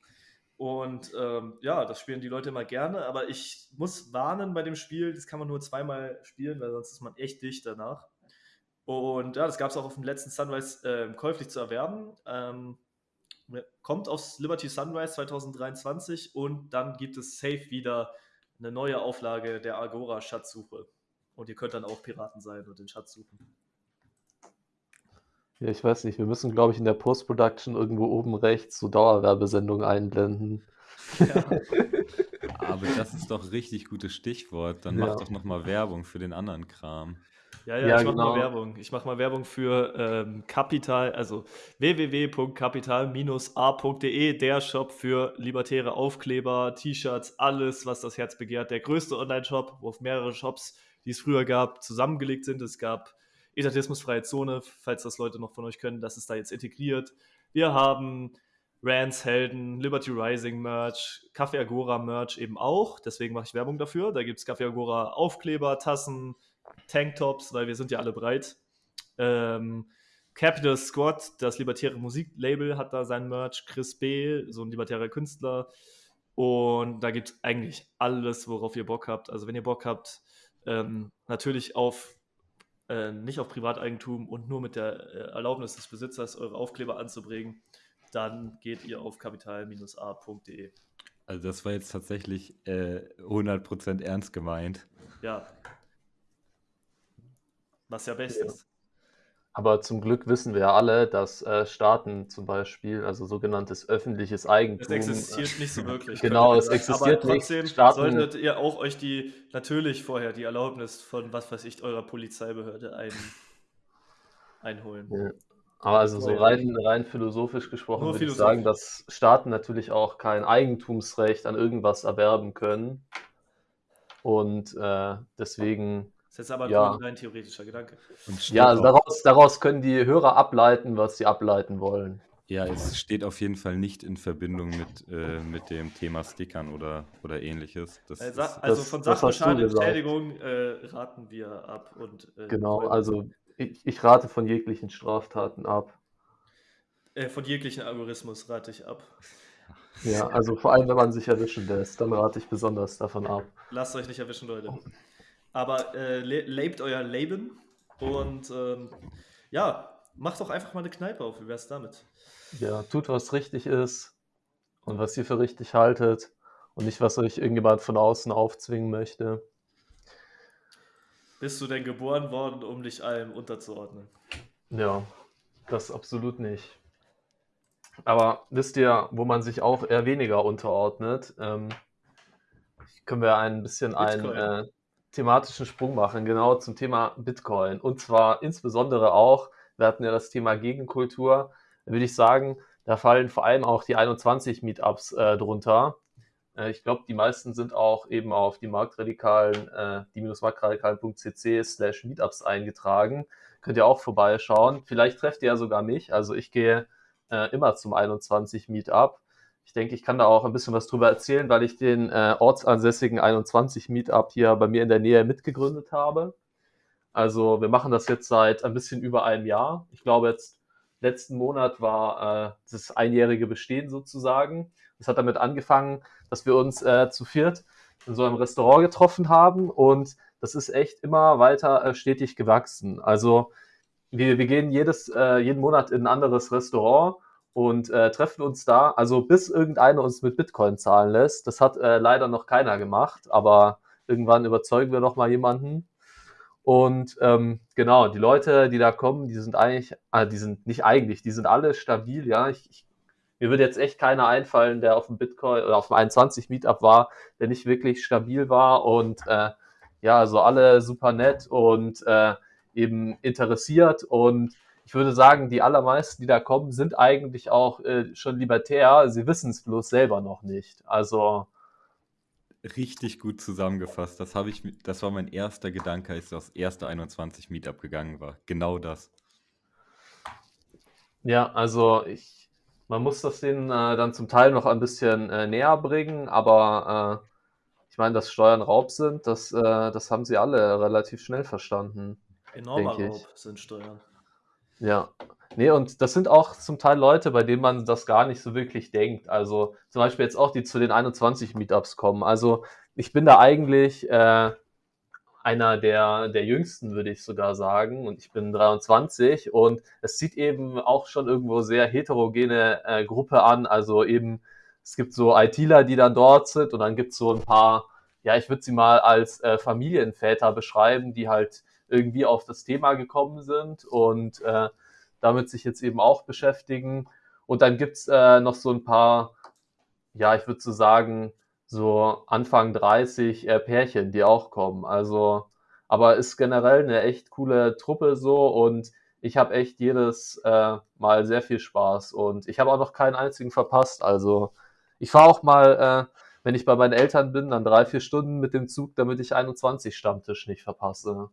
Und ähm, ja, das spielen die Leute immer gerne, aber ich muss warnen bei dem Spiel, das kann man nur zweimal spielen, weil sonst ist man echt dicht danach. Und ja, das gab es auch auf dem letzten Sunrise äh, käuflich zu erwerben. Ähm, kommt aus Liberty Sunrise 2023 und dann gibt es safe wieder eine neue Auflage der Agora Schatzsuche. Und ihr könnt dann auch Piraten sein und den Schatz suchen. Ja, ich weiß nicht, wir müssen, glaube ich, in der Post-Production irgendwo oben rechts so Dauerwerbesendungen einblenden. Ja, Aber das ist doch richtig gutes Stichwort. Dann Ja. mach doch noch mal Werbung für den anderen Kram. ja, ja, Ja, ich mache genau. mal Werbung. Ich mache mal Werbung für ähm, Kapital, also www.kapital-a.de, der Shop für libertäre Aufkleber, T-Shirts, alles, was das Herz begehrt. Der größte Online-Shop, wo auf mehrere Shops, die es früher gab, zusammengelegt sind. Es gab Etatismusfreie Zone, falls das Leute noch von euch können, das ist da jetzt integriert. Wir haben Rans Helden, Liberty Rising Merch, Café Agora Merch eben auch. Deswegen mache ich Werbung dafür. Da gibt es Café Agora Aufkleber, Tassen, Tanktops, weil wir sind ja alle breit. Ähm, Capital Squad, das libertäre Musiklabel, hat da sein Merch. Chris B., so ein libertärer Künstler. Und da gibt es eigentlich alles, worauf ihr Bock habt. Also wenn ihr Bock habt, ähm, natürlich auf äh, nicht auf Privateigentum und nur mit der äh, Erlaubnis des Besitzers eure Aufkleber anzubringen, dann geht ihr auf kapital-a.de. Also das war jetzt tatsächlich äh, 100% ernst gemeint. Ja. Was ja best ist. Aber zum Glück wissen wir ja alle, dass äh, Staaten zum Beispiel, also sogenanntes öffentliches Eigentum. Es existiert äh, nicht so wirklich. genau, es existiert aber trotzdem nicht. Staaten, solltet ihr auch euch die, natürlich vorher die Erlaubnis von, was weiß ich, eurer Polizeibehörde ein, einholen. Ja. Aber also so rein, rein philosophisch gesprochen Nur würde ich sagen, dass Staaten natürlich auch kein Eigentumsrecht an irgendwas erwerben können. Und äh, deswegen das ist aber ja. ein rein theoretischer Gedanke. Ja, also daraus, daraus können die Hörer ableiten, was sie ableiten wollen. Ja, es steht auf jeden Fall nicht in Verbindung mit, äh, mit dem Thema Stickern oder, oder ähnliches. Das, also, also von Sachbeschadenentschädigung äh, raten wir ab. Und, äh, genau, also ich, ich, rate von jeglichen Straftaten ab. Äh, von jeglichen Algorithmus rate ich ab. Ja, also vor allem, wenn man sich erwischen lässt, dann rate ich besonders davon ab. Lasst euch nicht erwischen, Leute. Aber äh, le lebt euer Leben und ähm, ja, macht doch einfach mal eine Kneipe auf. Wie wär's damit? Ja, tut, was richtig ist und was ihr für richtig haltet und nicht, was euch irgendjemand von außen aufzwingen möchte. Bist du denn geboren worden, um dich allem unterzuordnen? Ja, das absolut nicht. Aber wisst ihr, wo man sich auch eher weniger unterordnet? Ähm, können wir ein bisschen Bitcoin. ein äh, thematischen Sprung machen, genau zum Thema Bitcoin. Und zwar insbesondere auch, wir hatten ja das Thema Gegenkultur, würde ich sagen, da fallen vor allem auch die 21 Meetups äh, drunter. Äh, ich glaube, die meisten sind auch eben auf die Marktradikalen, äh, die-marktradikalen.cc slash Meetups eingetragen. Könnt ihr auch vorbeischauen. Vielleicht trefft ihr ja sogar mich. Also ich gehe äh, immer zum 21 Meetup. Ich denke, ich kann da auch ein bisschen was drüber erzählen, weil ich den äh, ortsansässigen 21 Meetup hier bei mir in der Nähe mitgegründet habe. Also wir machen das jetzt seit ein bisschen über einem Jahr. Ich glaube, jetzt letzten Monat war äh, das einjährige Bestehen sozusagen. Das hat damit angefangen, dass wir uns äh, zu viert in so einem Restaurant getroffen haben und das ist echt immer weiter äh, stetig gewachsen. Also wir, wir gehen jedes, äh, jeden Monat in ein anderes Restaurant und äh, treffen uns da. Also bis irgendeiner uns mit Bitcoin zahlen lässt. Das hat äh, leider noch keiner gemacht, aber irgendwann überzeugen wir noch mal jemanden. Und ähm, genau, die Leute, die da kommen, die sind eigentlich, äh, die sind nicht eigentlich, die sind alle stabil. Ja, ich, ich, mir würde jetzt echt keiner einfallen, der auf dem Bitcoin oder auf dem 21 Meetup war, der nicht wirklich stabil war und äh, ja, also alle super nett und äh, eben interessiert und ich würde sagen, die allermeisten, die da kommen, sind eigentlich auch äh, schon libertär. Sie wissen es bloß selber noch nicht. Also. Richtig gut zusammengefasst. Das, ich, das war mein erster Gedanke, als das erste 21 Meetup gegangen war. Genau das. Ja, also ich, man muss das denen äh, dann zum Teil noch ein bisschen äh, näher bringen, aber äh, ich meine, dass Steuern Raub sind, das, äh, das haben sie alle relativ schnell verstanden. Enormer Raub sind Steuern. Ja. Nee, und das sind auch zum Teil Leute, bei denen man das gar nicht so wirklich denkt. Also zum Beispiel jetzt auch, die zu den 21 Meetups kommen. Also ich bin da eigentlich äh, einer der, der jüngsten, würde ich sogar sagen. Und ich bin 23 und es sieht eben auch schon irgendwo sehr heterogene äh, Gruppe an. Also eben, es gibt so ITler, die dann dort sind und dann gibt es so ein paar, ja, ich würde sie mal als äh, Familienväter beschreiben, die halt irgendwie auf das Thema gekommen sind und äh, damit sich jetzt eben auch beschäftigen. Und dann gibt's äh, noch so ein paar, ja, ich würde so sagen, so Anfang 30 äh, Pärchen, die auch kommen. Also, aber ist generell eine echt coole Truppe so und ich habe echt jedes äh, Mal sehr viel Spaß und ich habe auch noch keinen einzigen verpasst. Also ich fahre auch mal, äh, wenn ich bei meinen Eltern bin, dann drei, vier Stunden mit dem Zug, damit ich 21 Stammtisch nicht verpasse.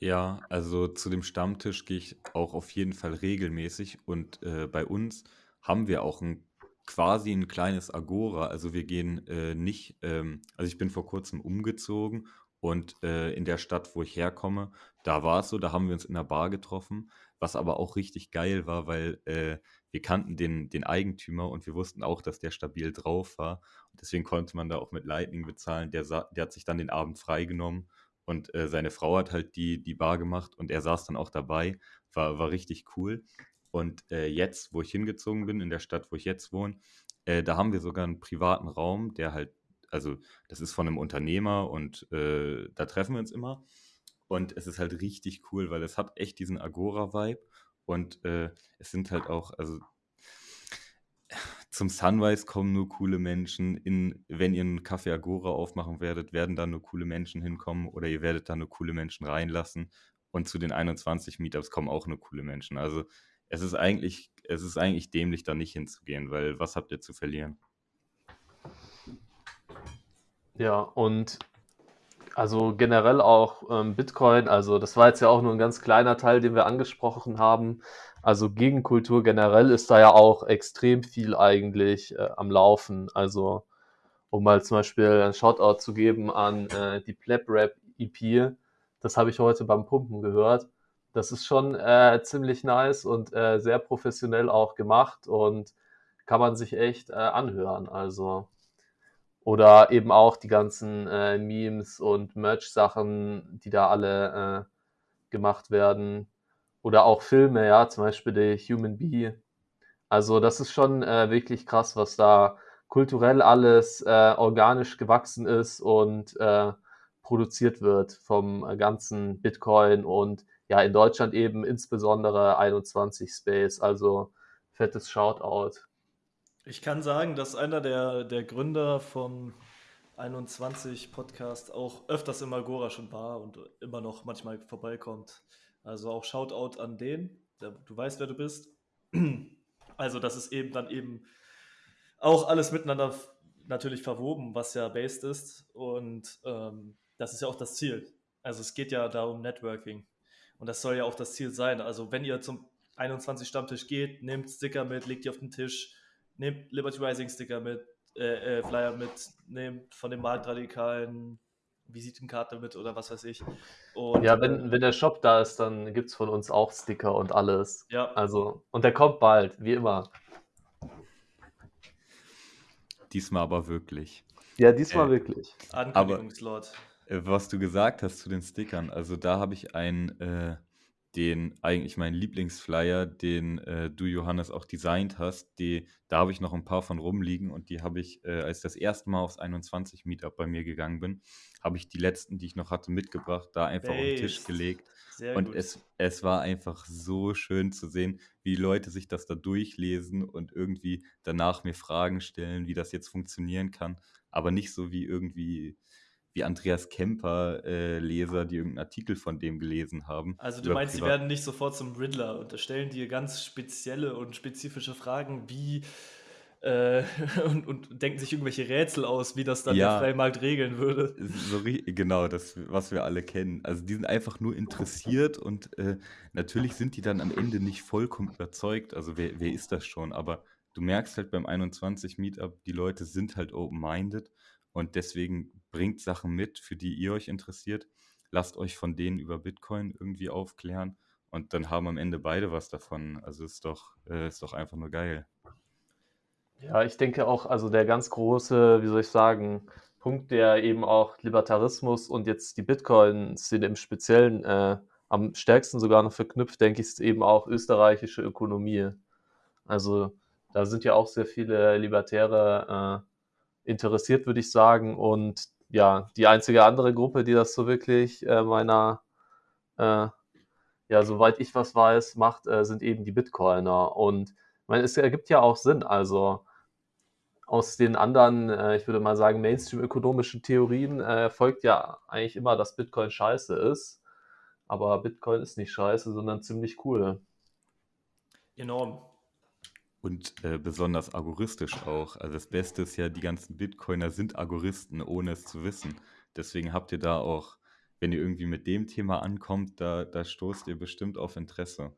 Ja, also zu dem Stammtisch gehe ich auch auf jeden Fall regelmäßig und äh, bei uns haben wir auch ein quasi ein kleines Agora. Also wir gehen äh, nicht, ähm, also ich bin vor kurzem umgezogen und äh, in der Stadt, wo ich herkomme, da war es so, da haben wir uns in der Bar getroffen, was aber auch richtig geil war, weil äh, wir kannten den, den Eigentümer und wir wussten auch, dass der stabil drauf war. Und deswegen konnte man da auch mit Lightning bezahlen. Der, der hat sich dann den Abend freigenommen und äh, seine Frau hat halt die, die Bar gemacht und er saß dann auch dabei. War, war richtig cool. Und äh, jetzt, wo ich hingezogen bin, in der Stadt, wo ich jetzt wohne, äh, da haben wir sogar einen privaten Raum, der halt, also das ist von einem Unternehmer und äh, da treffen wir uns immer. Und es ist halt richtig cool, weil es hat echt diesen Agora-Vibe und äh, es sind halt auch, also zum Sunrise kommen nur coole Menschen. In, wenn ihr einen Café Agora aufmachen werdet, werden da nur coole Menschen hinkommen oder ihr werdet da nur coole Menschen reinlassen. Und zu den 21 Meetups kommen auch nur coole Menschen. Also es ist eigentlich, es ist eigentlich dämlich, da nicht hinzugehen, weil was habt ihr zu verlieren? Ja, und also generell auch ähm, Bitcoin, also das war jetzt ja auch nur ein ganz kleiner Teil, den wir angesprochen haben. Also Gegenkultur generell ist da ja auch extrem viel eigentlich äh, am Laufen. Also um mal zum Beispiel ein Shoutout zu geben an äh, die Pleb Rap EP, das habe ich heute beim Pumpen gehört. Das ist schon äh, ziemlich nice und äh, sehr professionell auch gemacht und kann man sich echt äh, anhören. Also oder eben auch die ganzen äh, Memes und Merch-Sachen, die da alle äh, gemacht werden. Oder auch Filme, ja, zum Beispiel The Human Bee. Also das ist schon äh, wirklich krass, was da kulturell alles äh, organisch gewachsen ist und äh, produziert wird vom äh, ganzen Bitcoin und ja, in Deutschland eben insbesondere 21 Space. Also fettes Shoutout. Ich kann sagen, dass einer der, der Gründer vom 21 Podcast auch öfters im Agora schon war und immer noch manchmal vorbeikommt. Also auch Shoutout an den. Du weißt, wer du bist. Also, das ist eben dann eben auch alles miteinander natürlich verwoben, was ja based ist. Und ähm, das ist ja auch das Ziel. Also es geht ja da um Networking. Und das soll ja auch das Ziel sein. Also wenn ihr zum 21 Stammtisch geht, nehmt Sticker mit, legt die auf den Tisch, nehmt Liberty Rising Sticker mit, äh, äh, Flyer mit, nehmt von den Marktradikalen Visitenkarte mit oder was weiß ich. Und Ja, äh, wenn, wenn der Shop da ist, dann gibt's von uns auch Sticker und alles. ja, Also, und der kommt bald, wie immer. Diesmal aber wirklich. Ja, diesmal Äh, wirklich. Ankündigungslord. Äh, Was du gesagt hast zu den Stickern, also da habe ich einen, äh, den eigentlich meinen Lieblingsflyer, den äh, du Johannes auch designt hast, die, da habe ich noch ein paar von rumliegen und die habe ich, äh, als ich das erste Mal aufs 21 Meetup bei mir gegangen bin, habe ich die letzten, die ich noch hatte, mitgebracht, da einfach auf den Tisch Based. gelegt Sehr und gut. es, es war einfach so schön zu sehen, wie Leute sich das da durchlesen und irgendwie danach mir Fragen stellen, wie das jetzt funktionieren kann, aber nicht so wie irgendwie wie Andreas Kemper äh, Leser, die irgendeinen Artikel von dem gelesen haben. Also du meinst, sie werden nicht sofort zum Riddler und stellen dir ganz spezielle und spezifische Fragen, wie äh, und, und denken sich irgendwelche Rätsel aus, wie das dann Ja. der freie Markt regeln würde. So, genau, das, was wir alle kennen. Also die sind einfach nur interessiert und äh, natürlich sind die dann am Ende nicht vollkommen überzeugt. Also wer, wer ist das schon? Aber du merkst halt beim 21 Meetup, die Leute sind halt open-minded und deswegen bringt Sachen mit, für die ihr euch interessiert. Lasst euch von denen über Bitcoin irgendwie aufklären und dann haben am Ende beide was davon. Also ist doch, äh, ist doch einfach nur geil. Ja, ich denke auch, also der ganz große, wie soll ich sagen, Punkt, der eben auch Libertarismus und jetzt die Bitcoin-Szene im Speziellen äh, am stärksten sogar noch verknüpft, denke ich, ist eben auch österreichische Ökonomie. Also da sind ja auch sehr viele Libertäre äh, interessiert, würde ich sagen. Und ja, die einzige andere Gruppe, die das so wirklich äh, meiner, äh, ja, soweit ich was weiß, macht, äh, sind eben die Bitcoiner. Und ich meine, es ergibt ja auch Sinn. Also aus den anderen, äh, ich würde mal sagen, Mainstream-ökonomischen Theorien äh, folgt ja eigentlich immer, dass Bitcoin scheiße ist. Aber Bitcoin ist nicht scheiße, sondern ziemlich cool. Enorm. Und äh, besonders agoristisch auch. Also das Beste ist ja, die ganzen Bitcoiner sind Agoristen, ohne es zu wissen. Deswegen habt ihr da auch, wenn ihr irgendwie mit dem Thema ankommt, da, da stoßt ihr bestimmt auf Interesse.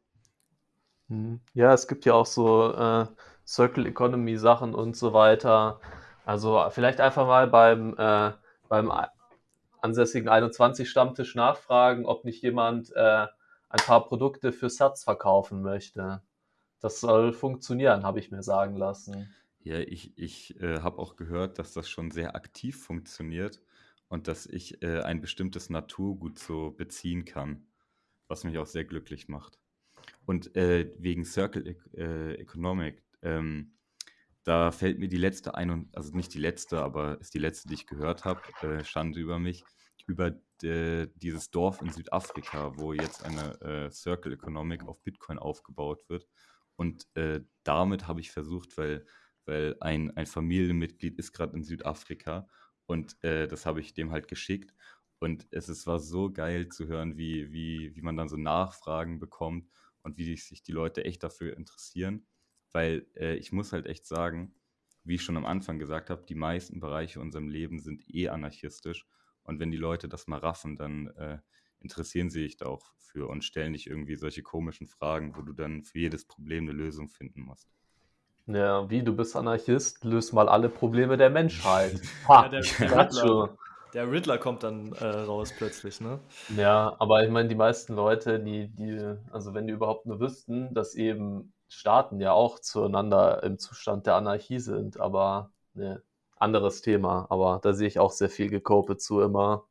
Mhm. Ja, es gibt ja auch so äh, Circle Economy Sachen und so weiter. Also vielleicht einfach mal beim, äh, beim ansässigen 21 Stammtisch nachfragen, ob nicht jemand äh, ein paar Produkte für Satz verkaufen möchte. Das soll funktionieren, habe ich mir sagen lassen. Ja, ich, ich äh, habe auch gehört, dass das schon sehr aktiv funktioniert und dass ich äh, ein bestimmtes Naturgut so beziehen kann, was mich auch sehr glücklich macht. Und äh, wegen Circle e äh, Economic, ähm, da fällt mir die letzte ein, und, also nicht die letzte, aber ist die letzte, die ich gehört habe, äh, Schande über mich, über de, dieses Dorf in Südafrika, wo jetzt eine äh, Circle Economic auf Bitcoin aufgebaut wird. Und äh, damit habe ich versucht, weil, weil ein, ein Familienmitglied ist gerade in Südafrika und äh, das habe ich dem halt geschickt. Und es, es war so geil zu hören, wie, wie, wie man dann so Nachfragen bekommt und wie sich die Leute echt dafür interessieren. Weil äh, ich muss halt echt sagen, wie ich schon am Anfang gesagt habe, die meisten Bereiche unserem Leben sind eh anarchistisch. Und wenn die Leute das mal raffen, dann äh, interessieren sie sich da auch für und stellen nicht irgendwie solche komischen Fragen, wo du dann für jedes Problem eine Lösung finden musst. Ja, wie, du bist Anarchist, löst mal alle Probleme der Menschheit. Ha, ja, der, Riddler, der, Riddler, kommt dann äh, raus plötzlich, ne? Ja, aber ich meine, die meisten Leute, die, die, also wenn die überhaupt nur wüssten, dass eben Staaten ja auch zueinander im Zustand der Anarchie sind, aber ne, anderes Thema, aber da sehe ich auch sehr viel Gekope zu immer.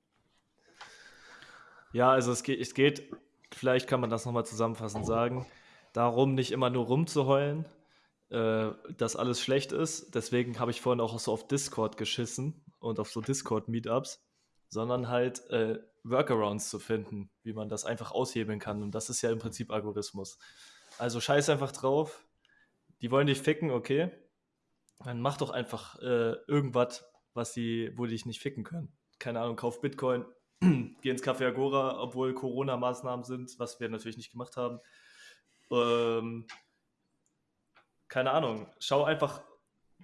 Ja, also es geht, es geht, vielleicht kann man das nochmal zusammenfassend sagen, darum, nicht immer nur rumzuheulen, äh, dass alles schlecht ist. Deswegen habe ich vorhin auch so auf Discord geschissen und auf so Discord-Meetups, sondern halt äh, Workarounds zu finden, wie man das einfach aushebeln kann. Und das ist ja im Prinzip Algorithmus. Also scheiß einfach drauf. Die wollen dich ficken, okay. Dann mach doch einfach äh, irgendwas, was die, wo die dich nicht ficken können. Keine Ahnung, kauf Bitcoin, geh ins Café Agora, obwohl Corona-Maßnahmen sind, was wir natürlich nicht gemacht haben. Ähm, keine Ahnung, schau einfach,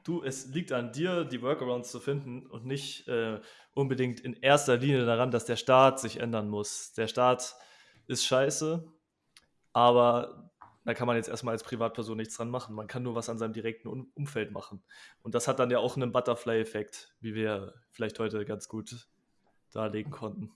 du, es liegt an dir, die Workarounds zu finden und nicht äh, unbedingt in erster Linie daran, dass der Staat sich ändern muss. Der Staat ist scheiße, aber da kann man jetzt erstmal als Privatperson nichts dran machen. Man kann nur was an seinem direkten Umfeld machen. Und das hat dann ja auch einen Butterfly-Effekt, wie wir vielleicht heute ganz gut darlegen konnten.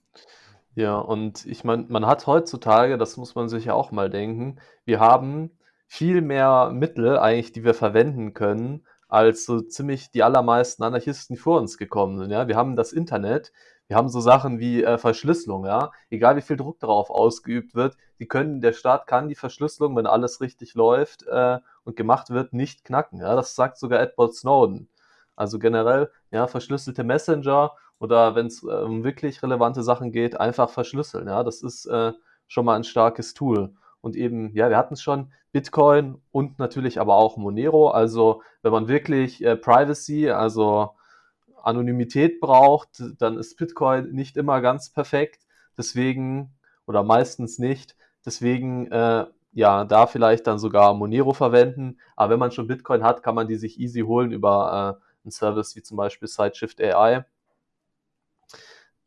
Ja, und ich meine, man hat heutzutage, das muss man sich ja auch mal denken, wir haben viel mehr Mittel eigentlich, die wir verwenden können, als so ziemlich die allermeisten Anarchisten vor uns gekommen sind. Ja? Wir haben das Internet, wir haben so Sachen wie äh, Verschlüsselung, ja. Egal wie viel Druck darauf ausgeübt wird, die können, der Staat kann die Verschlüsselung, wenn alles richtig läuft äh, und gemacht wird, nicht knacken. Ja? Das sagt sogar Edward Snowden. Also generell, ja, verschlüsselte Messenger oder wenn es um wirklich relevante Sachen geht, einfach verschlüsseln. Ja, das ist äh, schon mal ein starkes Tool. Und eben, ja, wir hatten es schon, Bitcoin und natürlich aber auch Monero. Also wenn man wirklich äh, Privacy, also Anonymität braucht, dann ist Bitcoin nicht immer ganz perfekt. Deswegen, oder meistens nicht. Deswegen, äh, ja, da vielleicht dann sogar Monero verwenden. Aber wenn man schon Bitcoin hat, kann man die sich easy holen über äh, einen Service wie zum Beispiel Sideshift AI.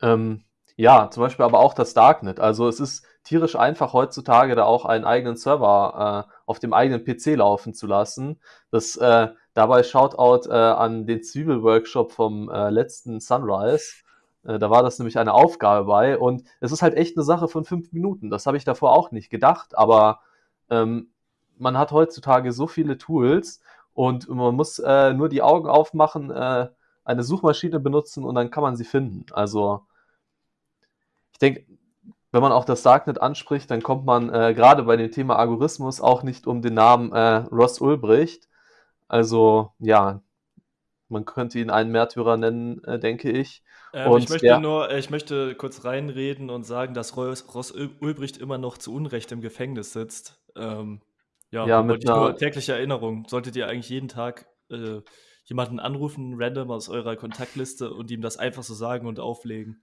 Ähm, ja, zum Beispiel aber auch das Darknet. Also es ist tierisch einfach heutzutage da auch einen eigenen Server äh, auf dem eigenen PC laufen zu lassen. Das äh, dabei Shoutout äh, an den Zwiebel-Workshop vom äh, letzten Sunrise. Äh, da war das nämlich eine Aufgabe bei und es ist halt echt eine Sache von fünf Minuten. Das habe ich davor auch nicht gedacht, aber ähm, man hat heutzutage so viele Tools und man muss äh, nur die Augen aufmachen, äh, eine Suchmaschine benutzen und dann kann man sie finden. Also ich denke, wenn man auch das Darknet anspricht, dann kommt man äh, gerade bei dem Thema Algorithmus auch nicht um den Namen äh, Ross Ulbricht. Also ja, man könnte ihn einen Märtyrer nennen, äh, denke ich. Ähm, und, ich möchte ja, nur, äh, ich möchte kurz reinreden und sagen, dass Ross, Ross Ulbricht immer noch zu Unrecht im Gefängnis sitzt. Ähm, ja, ja mit einer, nur tägliche Erinnerung. Solltet ihr eigentlich jeden Tag äh, jemanden anrufen, random aus eurer Kontaktliste und ihm das einfach so sagen und auflegen.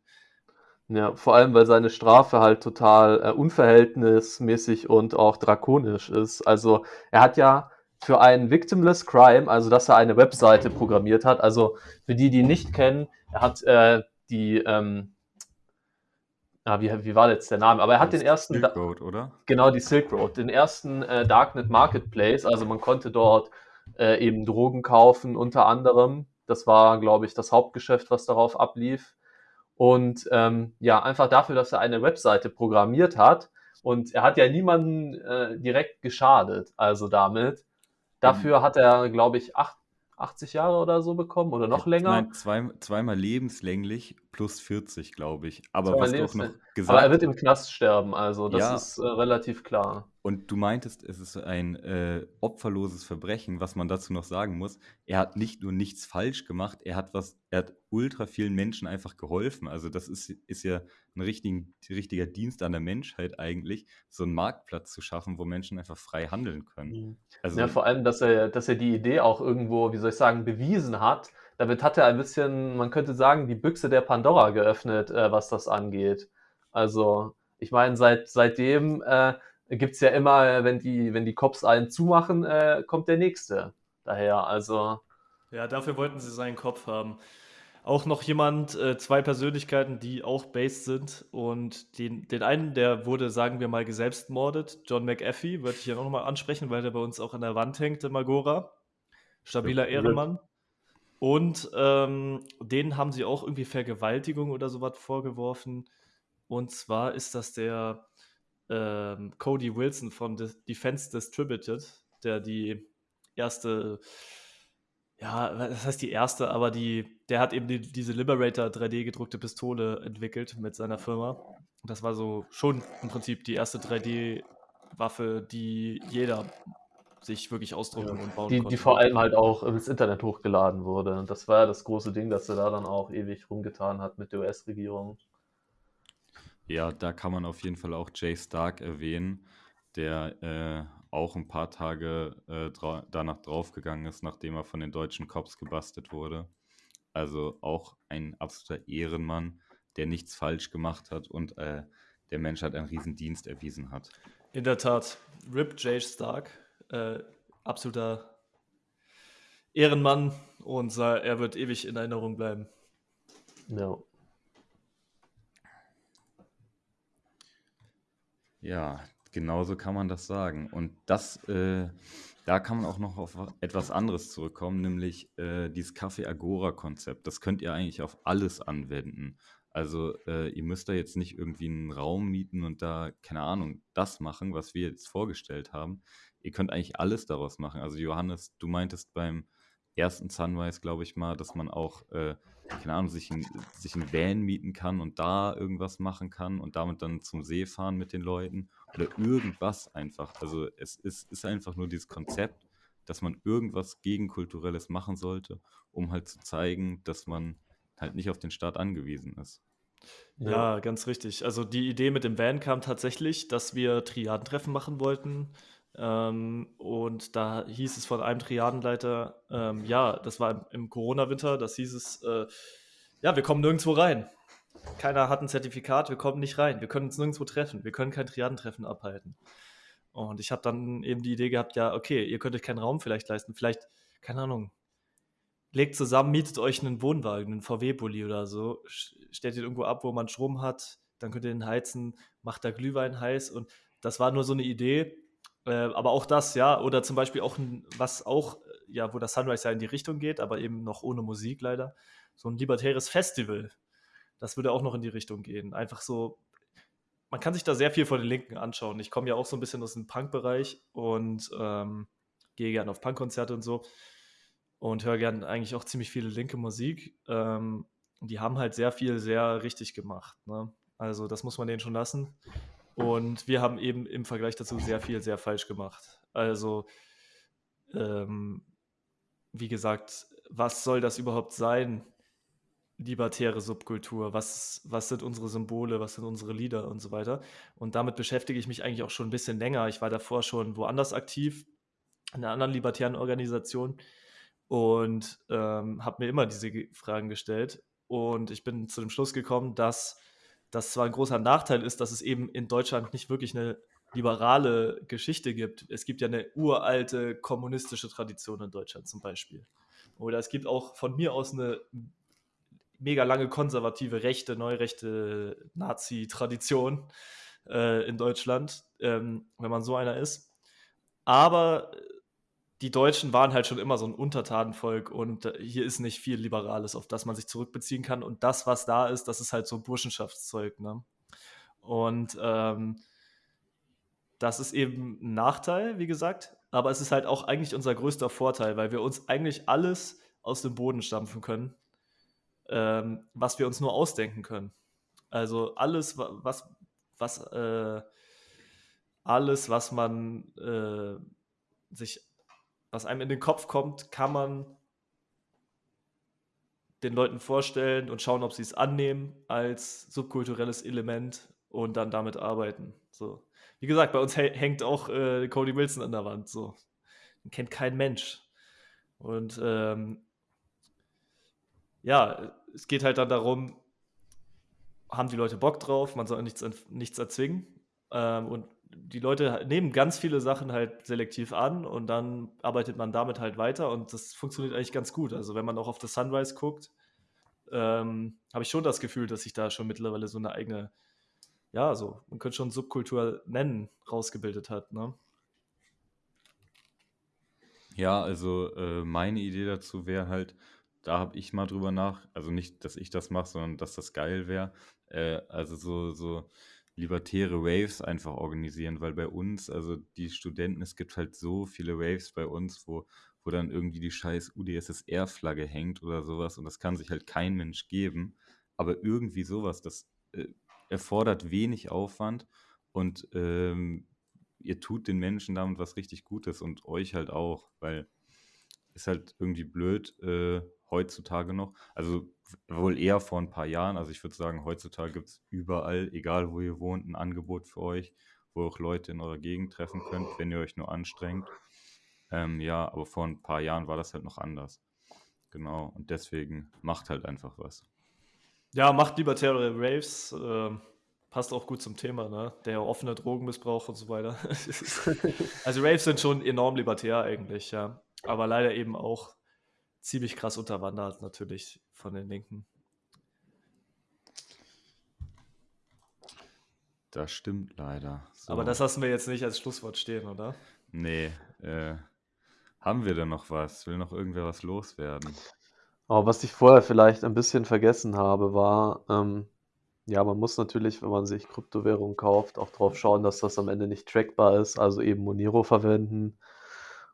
Ja, vor allem, weil seine Strafe halt total äh, unverhältnismäßig und auch drakonisch ist. Also er hat ja für ein Victimless Crime, also dass er eine Webseite programmiert hat, also für die, die nicht kennen, er hat äh, die, ähm, ah, wie, wie war jetzt der Name? Aber er hat Das den ersten, Silk Road, oder? genau die Silk Road, den ersten äh, Darknet Marketplace. Also man konnte dort äh, eben Drogen kaufen, unter anderem. Das war, glaube ich, das Hauptgeschäft, was darauf ablief. Und ähm, ja, einfach dafür, dass er eine Webseite programmiert hat. Und er hat ja niemanden äh, direkt geschadet, also damit. Dafür hat er, glaube ich, acht, 80 Jahre oder so bekommen oder noch länger. Nein, zwei, zweimal lebenslänglich plus 40, glaube ich. Aber Zweimal was du auch noch gesagt Aber er wird im Knast sterben, also das Ja. ist äh, relativ klar. Und du meintest, es ist ein äh, opferloses Verbrechen, was man dazu noch sagen muss. Er hat nicht nur nichts falsch gemacht, er hat was, er hat ultra vielen Menschen einfach geholfen. Also das ist, ist ja ein richtigen, richtiger Dienst an der Menschheit eigentlich, so einen Marktplatz zu schaffen, wo Menschen einfach frei handeln können. Also Ja, vor allem, dass er, dass er die Idee auch irgendwo, wie soll ich sagen, bewiesen hat. Damit hat er ein bisschen, man könnte sagen, die Büchse der Pandora geöffnet, äh, was das angeht. Also, ich meine, seit, seitdem äh, gibt es ja immer, wenn die, wenn die Cops einen zumachen, äh, kommt der nächste daher. Also, Ja, dafür wollten sie seinen Kopf haben. Auch noch jemand, äh, zwei Persönlichkeiten, die auch based sind. Und den, den einen, der wurde, sagen wir mal, geselbstmordet. John McAfee, würde ich hier noch mal ansprechen, weil der bei uns auch an der Wand hängt im Agora. Stabiler Ja, Ehrenmann. Und ähm, denen haben sie auch irgendwie Vergewaltigung oder sowas vorgeworfen. Und zwar ist das der ähm, Cody Wilson von De Defense Distributed, der die erste, ja, das heißt die erste, aber die, der hat eben die, diese Liberator 3D gedruckte Pistole entwickelt mit seiner Firma. Und das war so schon im Prinzip die erste 3D-Waffe, die jeder sich wirklich ausdrucken und bauen die, konnte. die vor allem halt auch ins Internet hochgeladen wurde. Und das war ja das große Ding, dass er da dann auch ewig rumgetan hat mit der US-Regierung. Ja, da kann man auf jeden Fall auch Jay Stark erwähnen, der äh, auch ein paar Tage äh, dra danach draufgegangen ist, nachdem er von den deutschen Cops gebastelt wurde. Also auch ein absoluter Ehrenmann, der nichts falsch gemacht hat und äh, der Menschheit einen riesen Dienst erwiesen hat. In der Tat, Rip J. Stark, äh, absoluter Ehrenmann und äh, er wird ewig in Erinnerung bleiben. Ja. Ja, genauso kann man das sagen. Und das, äh, da kann man auch noch auf etwas anderes zurückkommen, nämlich äh, dieses Café Agora-Konzept. Das könnt ihr eigentlich auf alles anwenden. Also äh, ihr müsst da jetzt nicht irgendwie einen Raum mieten und da, keine Ahnung, das machen, was wir jetzt vorgestellt haben. Ihr könnt eigentlich alles daraus machen. Also Johannes, du meintest beim ersten Sunrise, glaube ich mal, dass man auch, äh, keine Ahnung, sich ein, sich ein Van mieten kann und da irgendwas machen kann und damit dann zum See fahren mit den Leuten oder irgendwas einfach. Also es ist, ist einfach nur dieses Konzept, dass man irgendwas Gegenkulturelles machen sollte, um halt zu zeigen, dass man halt nicht auf den Staat angewiesen ist. Ja, ganz richtig. Also die Idee mit dem Van kam tatsächlich, dass wir Triadentreffen machen wollten. Ähm, und da hieß es von einem Triadenleiter, ähm, ja, das war im, im Corona-Winter, das hieß es, äh, ja, wir kommen nirgendwo rein. Keiner hat ein Zertifikat, wir kommen nicht rein. Wir können uns nirgendwo treffen. Wir können kein Triadentreffen abhalten. Und ich habe dann eben die Idee gehabt, ja, okay, ihr könnt euch keinen Raum vielleicht leisten. Vielleicht, keine Ahnung, legt zusammen, mietet euch einen Wohnwagen, einen VW-Bulli oder so, stellt ihn irgendwo ab, wo man Strom hat, dann könnt ihr den heizen, macht da Glühwein heiß und das war nur so eine Idee. Äh, aber auch das, ja, oder zum Beispiel auch, was auch, ja, wo das Sunrise ja in die Richtung geht, aber eben noch ohne Musik leider, so ein libertäres Festival. Das würde auch noch in die Richtung gehen. Einfach so, man kann sich da sehr viel von den Linken anschauen. Ich komme ja auch so ein bisschen aus dem Punk-Bereich und ähm, gehe gerne auf Punkkonzerte und so und höre gern eigentlich auch ziemlich viele linke Musik. Ähm, die haben halt sehr viel sehr richtig gemacht. Ne? Also das muss man denen schon lassen. Und wir haben eben im Vergleich dazu sehr viel sehr falsch gemacht. Also ähm, wie gesagt, was soll das überhaupt sein? Libertäre Subkultur, was, was sind unsere Symbole, was sind unsere Lieder und so weiter. Und damit beschäftige ich mich eigentlich auch schon ein bisschen länger. Ich war davor schon woanders aktiv, in einer anderen libertären Organisation und ähm, habe mir immer diese Ge- Fragen gestellt. Und ich bin zu dem Schluss gekommen, dass das zwar ein großer Nachteil ist, dass es eben in Deutschland nicht wirklich eine liberale Geschichte gibt. Es gibt ja eine uralte kommunistische Tradition in Deutschland zum Beispiel. Oder es gibt auch von mir aus eine mega lange konservative, rechte, neurechte Nazi-Tradition äh, in Deutschland, ähm, wenn man so einer ist. Aber die Deutschen waren halt schon immer so ein Untertanenvolk und äh, hier ist nicht viel Liberales, auf das man sich zurückbeziehen kann. Und das, was da ist, das ist halt so Burschenschaftszeug. Ne? Und ähm, das ist eben ein Nachteil, wie gesagt, aber es ist halt auch eigentlich unser größter Vorteil, weil wir uns eigentlich alles aus dem Boden stampfen können, ähm, was wir uns nur ausdenken können. Also alles, was, was, äh, alles, was man äh, sich was einem in den Kopf kommt, kann man den Leuten vorstellen und schauen, ob sie es annehmen als subkulturelles Element und dann damit arbeiten. So. Wie gesagt, bei uns hängt auch äh, Cody Wilson an der Wand. So. Den kennt kein Mensch. Und ähm, ja, es geht halt dann darum, haben die Leute Bock drauf, man soll nichts, nichts erzwingen. Ähm, und die Leute nehmen ganz viele Sachen halt selektiv an und dann arbeitet man damit halt weiter und das funktioniert eigentlich ganz gut. Also wenn man auch auf das Sunrise guckt, ähm, habe ich schon das Gefühl, dass sich da schon mittlerweile so eine eigene, ja, so, man könnte schon Subkultur nennen, rausgebildet hat, ne? Ja, also äh, meine Idee dazu wäre halt, da habe ich mal drüber nach, also nicht, dass ich das mache, sondern dass das geil wäre. Äh, also so, so libertäre Waves einfach organisieren, weil bei uns, also die Studenten, es gibt halt so viele Waves bei uns, wo, wo dann irgendwie die scheiß UdSSR-Flagge hängt oder sowas und das kann sich halt kein Mensch geben. Aber irgendwie sowas, das äh, erfordert wenig Aufwand und ähm, ihr tut den Menschen damit was richtig Gutes und euch halt auch, weil ist halt irgendwie blöd äh, heutzutage noch. Also wohl eher vor ein paar Jahren. Also ich würde sagen, heutzutage gibt es überall, egal wo ihr wohnt, ein Angebot für euch, wo ihr auch Leute in eurer Gegend treffen könnt, wenn ihr euch nur anstrengt. Ähm, ja, aber vor ein paar Jahren war das halt noch anders. Genau, und deswegen macht halt einfach was. Ja, macht libertäre Raves. Äh, passt auch gut zum Thema, ne? Der offene Drogenmissbrauch und so weiter. also Raves sind schon enorm libertär eigentlich, ja. Aber leider eben auch ziemlich krass unterwandert, natürlich von den Linken. Das stimmt leider. So. Aber das lassen wir jetzt nicht als Schlusswort stehen, oder? Nee. Äh, haben wir denn noch was? Will noch irgendwer was loswerden? Aber was ich vorher vielleicht ein bisschen vergessen habe, war, ähm, ja, man muss natürlich, wenn man sich Kryptowährungen kauft, auch darauf schauen, dass das am Ende nicht trackbar ist, also eben Monero verwenden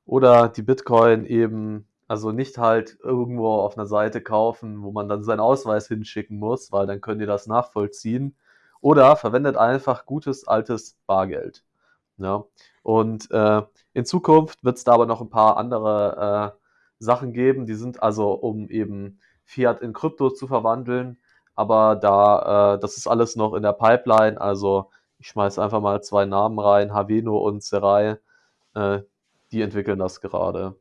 oder die Bitcoin eben also nicht halt irgendwo auf einer Seite kaufen, wo man dann seinen Ausweis hinschicken muss, weil dann können die das nachvollziehen. Oder verwendet einfach gutes altes Bargeld. Ja. Und äh, in Zukunft wird es da aber noch ein paar andere äh, Sachen geben, die sind also, um eben Fiat in Krypto zu verwandeln. Aber da, äh, das ist alles noch in der Pipeline. Also ich schmeiße einfach mal zwei Namen rein, Haveno und Serai. Äh, die entwickeln das gerade.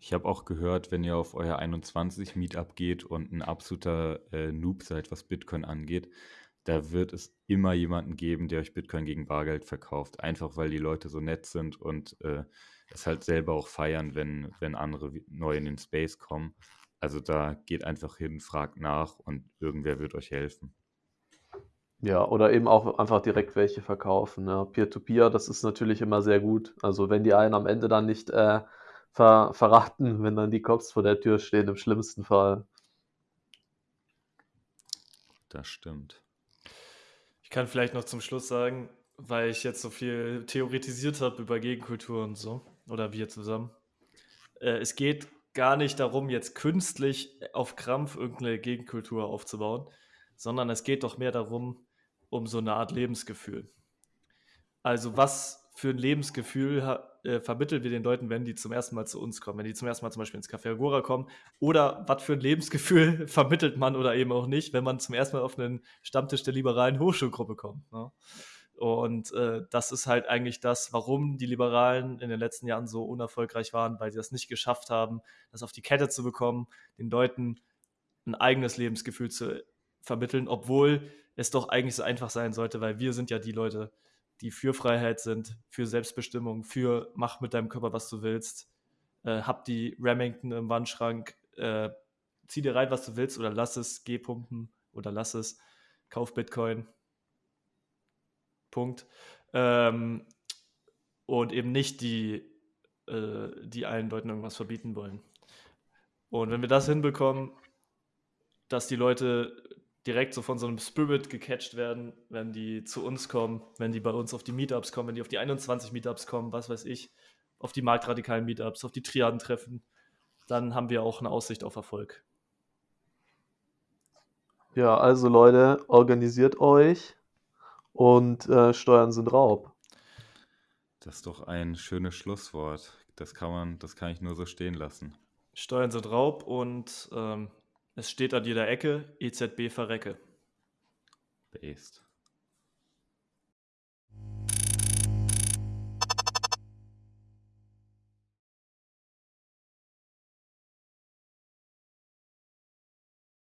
Ich habe auch gehört, wenn ihr auf euer 21 Meetup geht und ein absoluter äh, Noob seid, was Bitcoin angeht, da wird es immer jemanden geben, der euch Bitcoin gegen Bargeld verkauft. Einfach weil die Leute so nett sind und äh, es halt selber auch feiern, wenn, wenn andere neu in den Space kommen. Also da geht einfach hin, fragt nach und irgendwer wird euch helfen. Ja, oder eben auch einfach direkt welche verkaufen. Ja. Peer-to-Peer, das ist natürlich immer sehr gut. Also wenn die einen am Ende dann nicht äh, ver verraten, wenn dann die Cops vor der Tür stehen, im schlimmsten Fall. Das stimmt. Ich kann vielleicht noch zum Schluss sagen, weil ich jetzt so viel theoretisiert habe über Gegenkultur und so, oder wir zusammen. Äh, es geht gar nicht darum, jetzt künstlich auf Krampf irgendeine Gegenkultur aufzubauen, sondern es geht doch mehr darum, um so eine Art Lebensgefühl. Also was für ein Lebensgefühl äh, vermitteln wir den Leuten, wenn die zum ersten Mal zu uns kommen, wenn die zum ersten Mal zum Beispiel ins Café Agora kommen? Oder was für ein Lebensgefühl vermittelt man oder eben auch nicht, wenn man zum ersten Mal auf einen Stammtisch der liberalen Hochschulgruppe kommt? Ne? Und äh, das ist halt eigentlich das, warum die Liberalen in den letzten Jahren so unerfolgreich waren, weil sie das nicht geschafft haben, das auf die Kette zu bekommen, den Leuten ein eigenes Lebensgefühl zu vermitteln, obwohl es doch eigentlich so einfach sein sollte, weil wir sind ja die Leute, die für Freiheit sind, für Selbstbestimmung, für mach mit deinem Körper, was du willst. Äh, hab die Remington im Wandschrank, äh, zieh dir rein, was du willst, oder lass es, geh pumpen oder lass es, kauf Bitcoin. Punkt. Ähm, und eben nicht die, äh, die allen Leuten irgendwas verbieten wollen. Und wenn wir das hinbekommen, dass die Leute direkt so von so einem Spirit gecatcht werden, wenn die zu uns kommen, wenn die bei uns auf die Meetups kommen, wenn die auf die 21 Meetups kommen, was weiß ich, auf die marktradikalen Meetups, auf die Triaden treffen, dann haben wir auch eine Aussicht auf Erfolg. Ja, also Leute, organisiert euch und äh, Steuern sind Raub. Das ist doch ein schönes Schlusswort. Das kann man, das kann ich nur so stehen lassen. Steuern sind Raub und ähm, es steht an jeder Ecke, EZB verrecke. Based.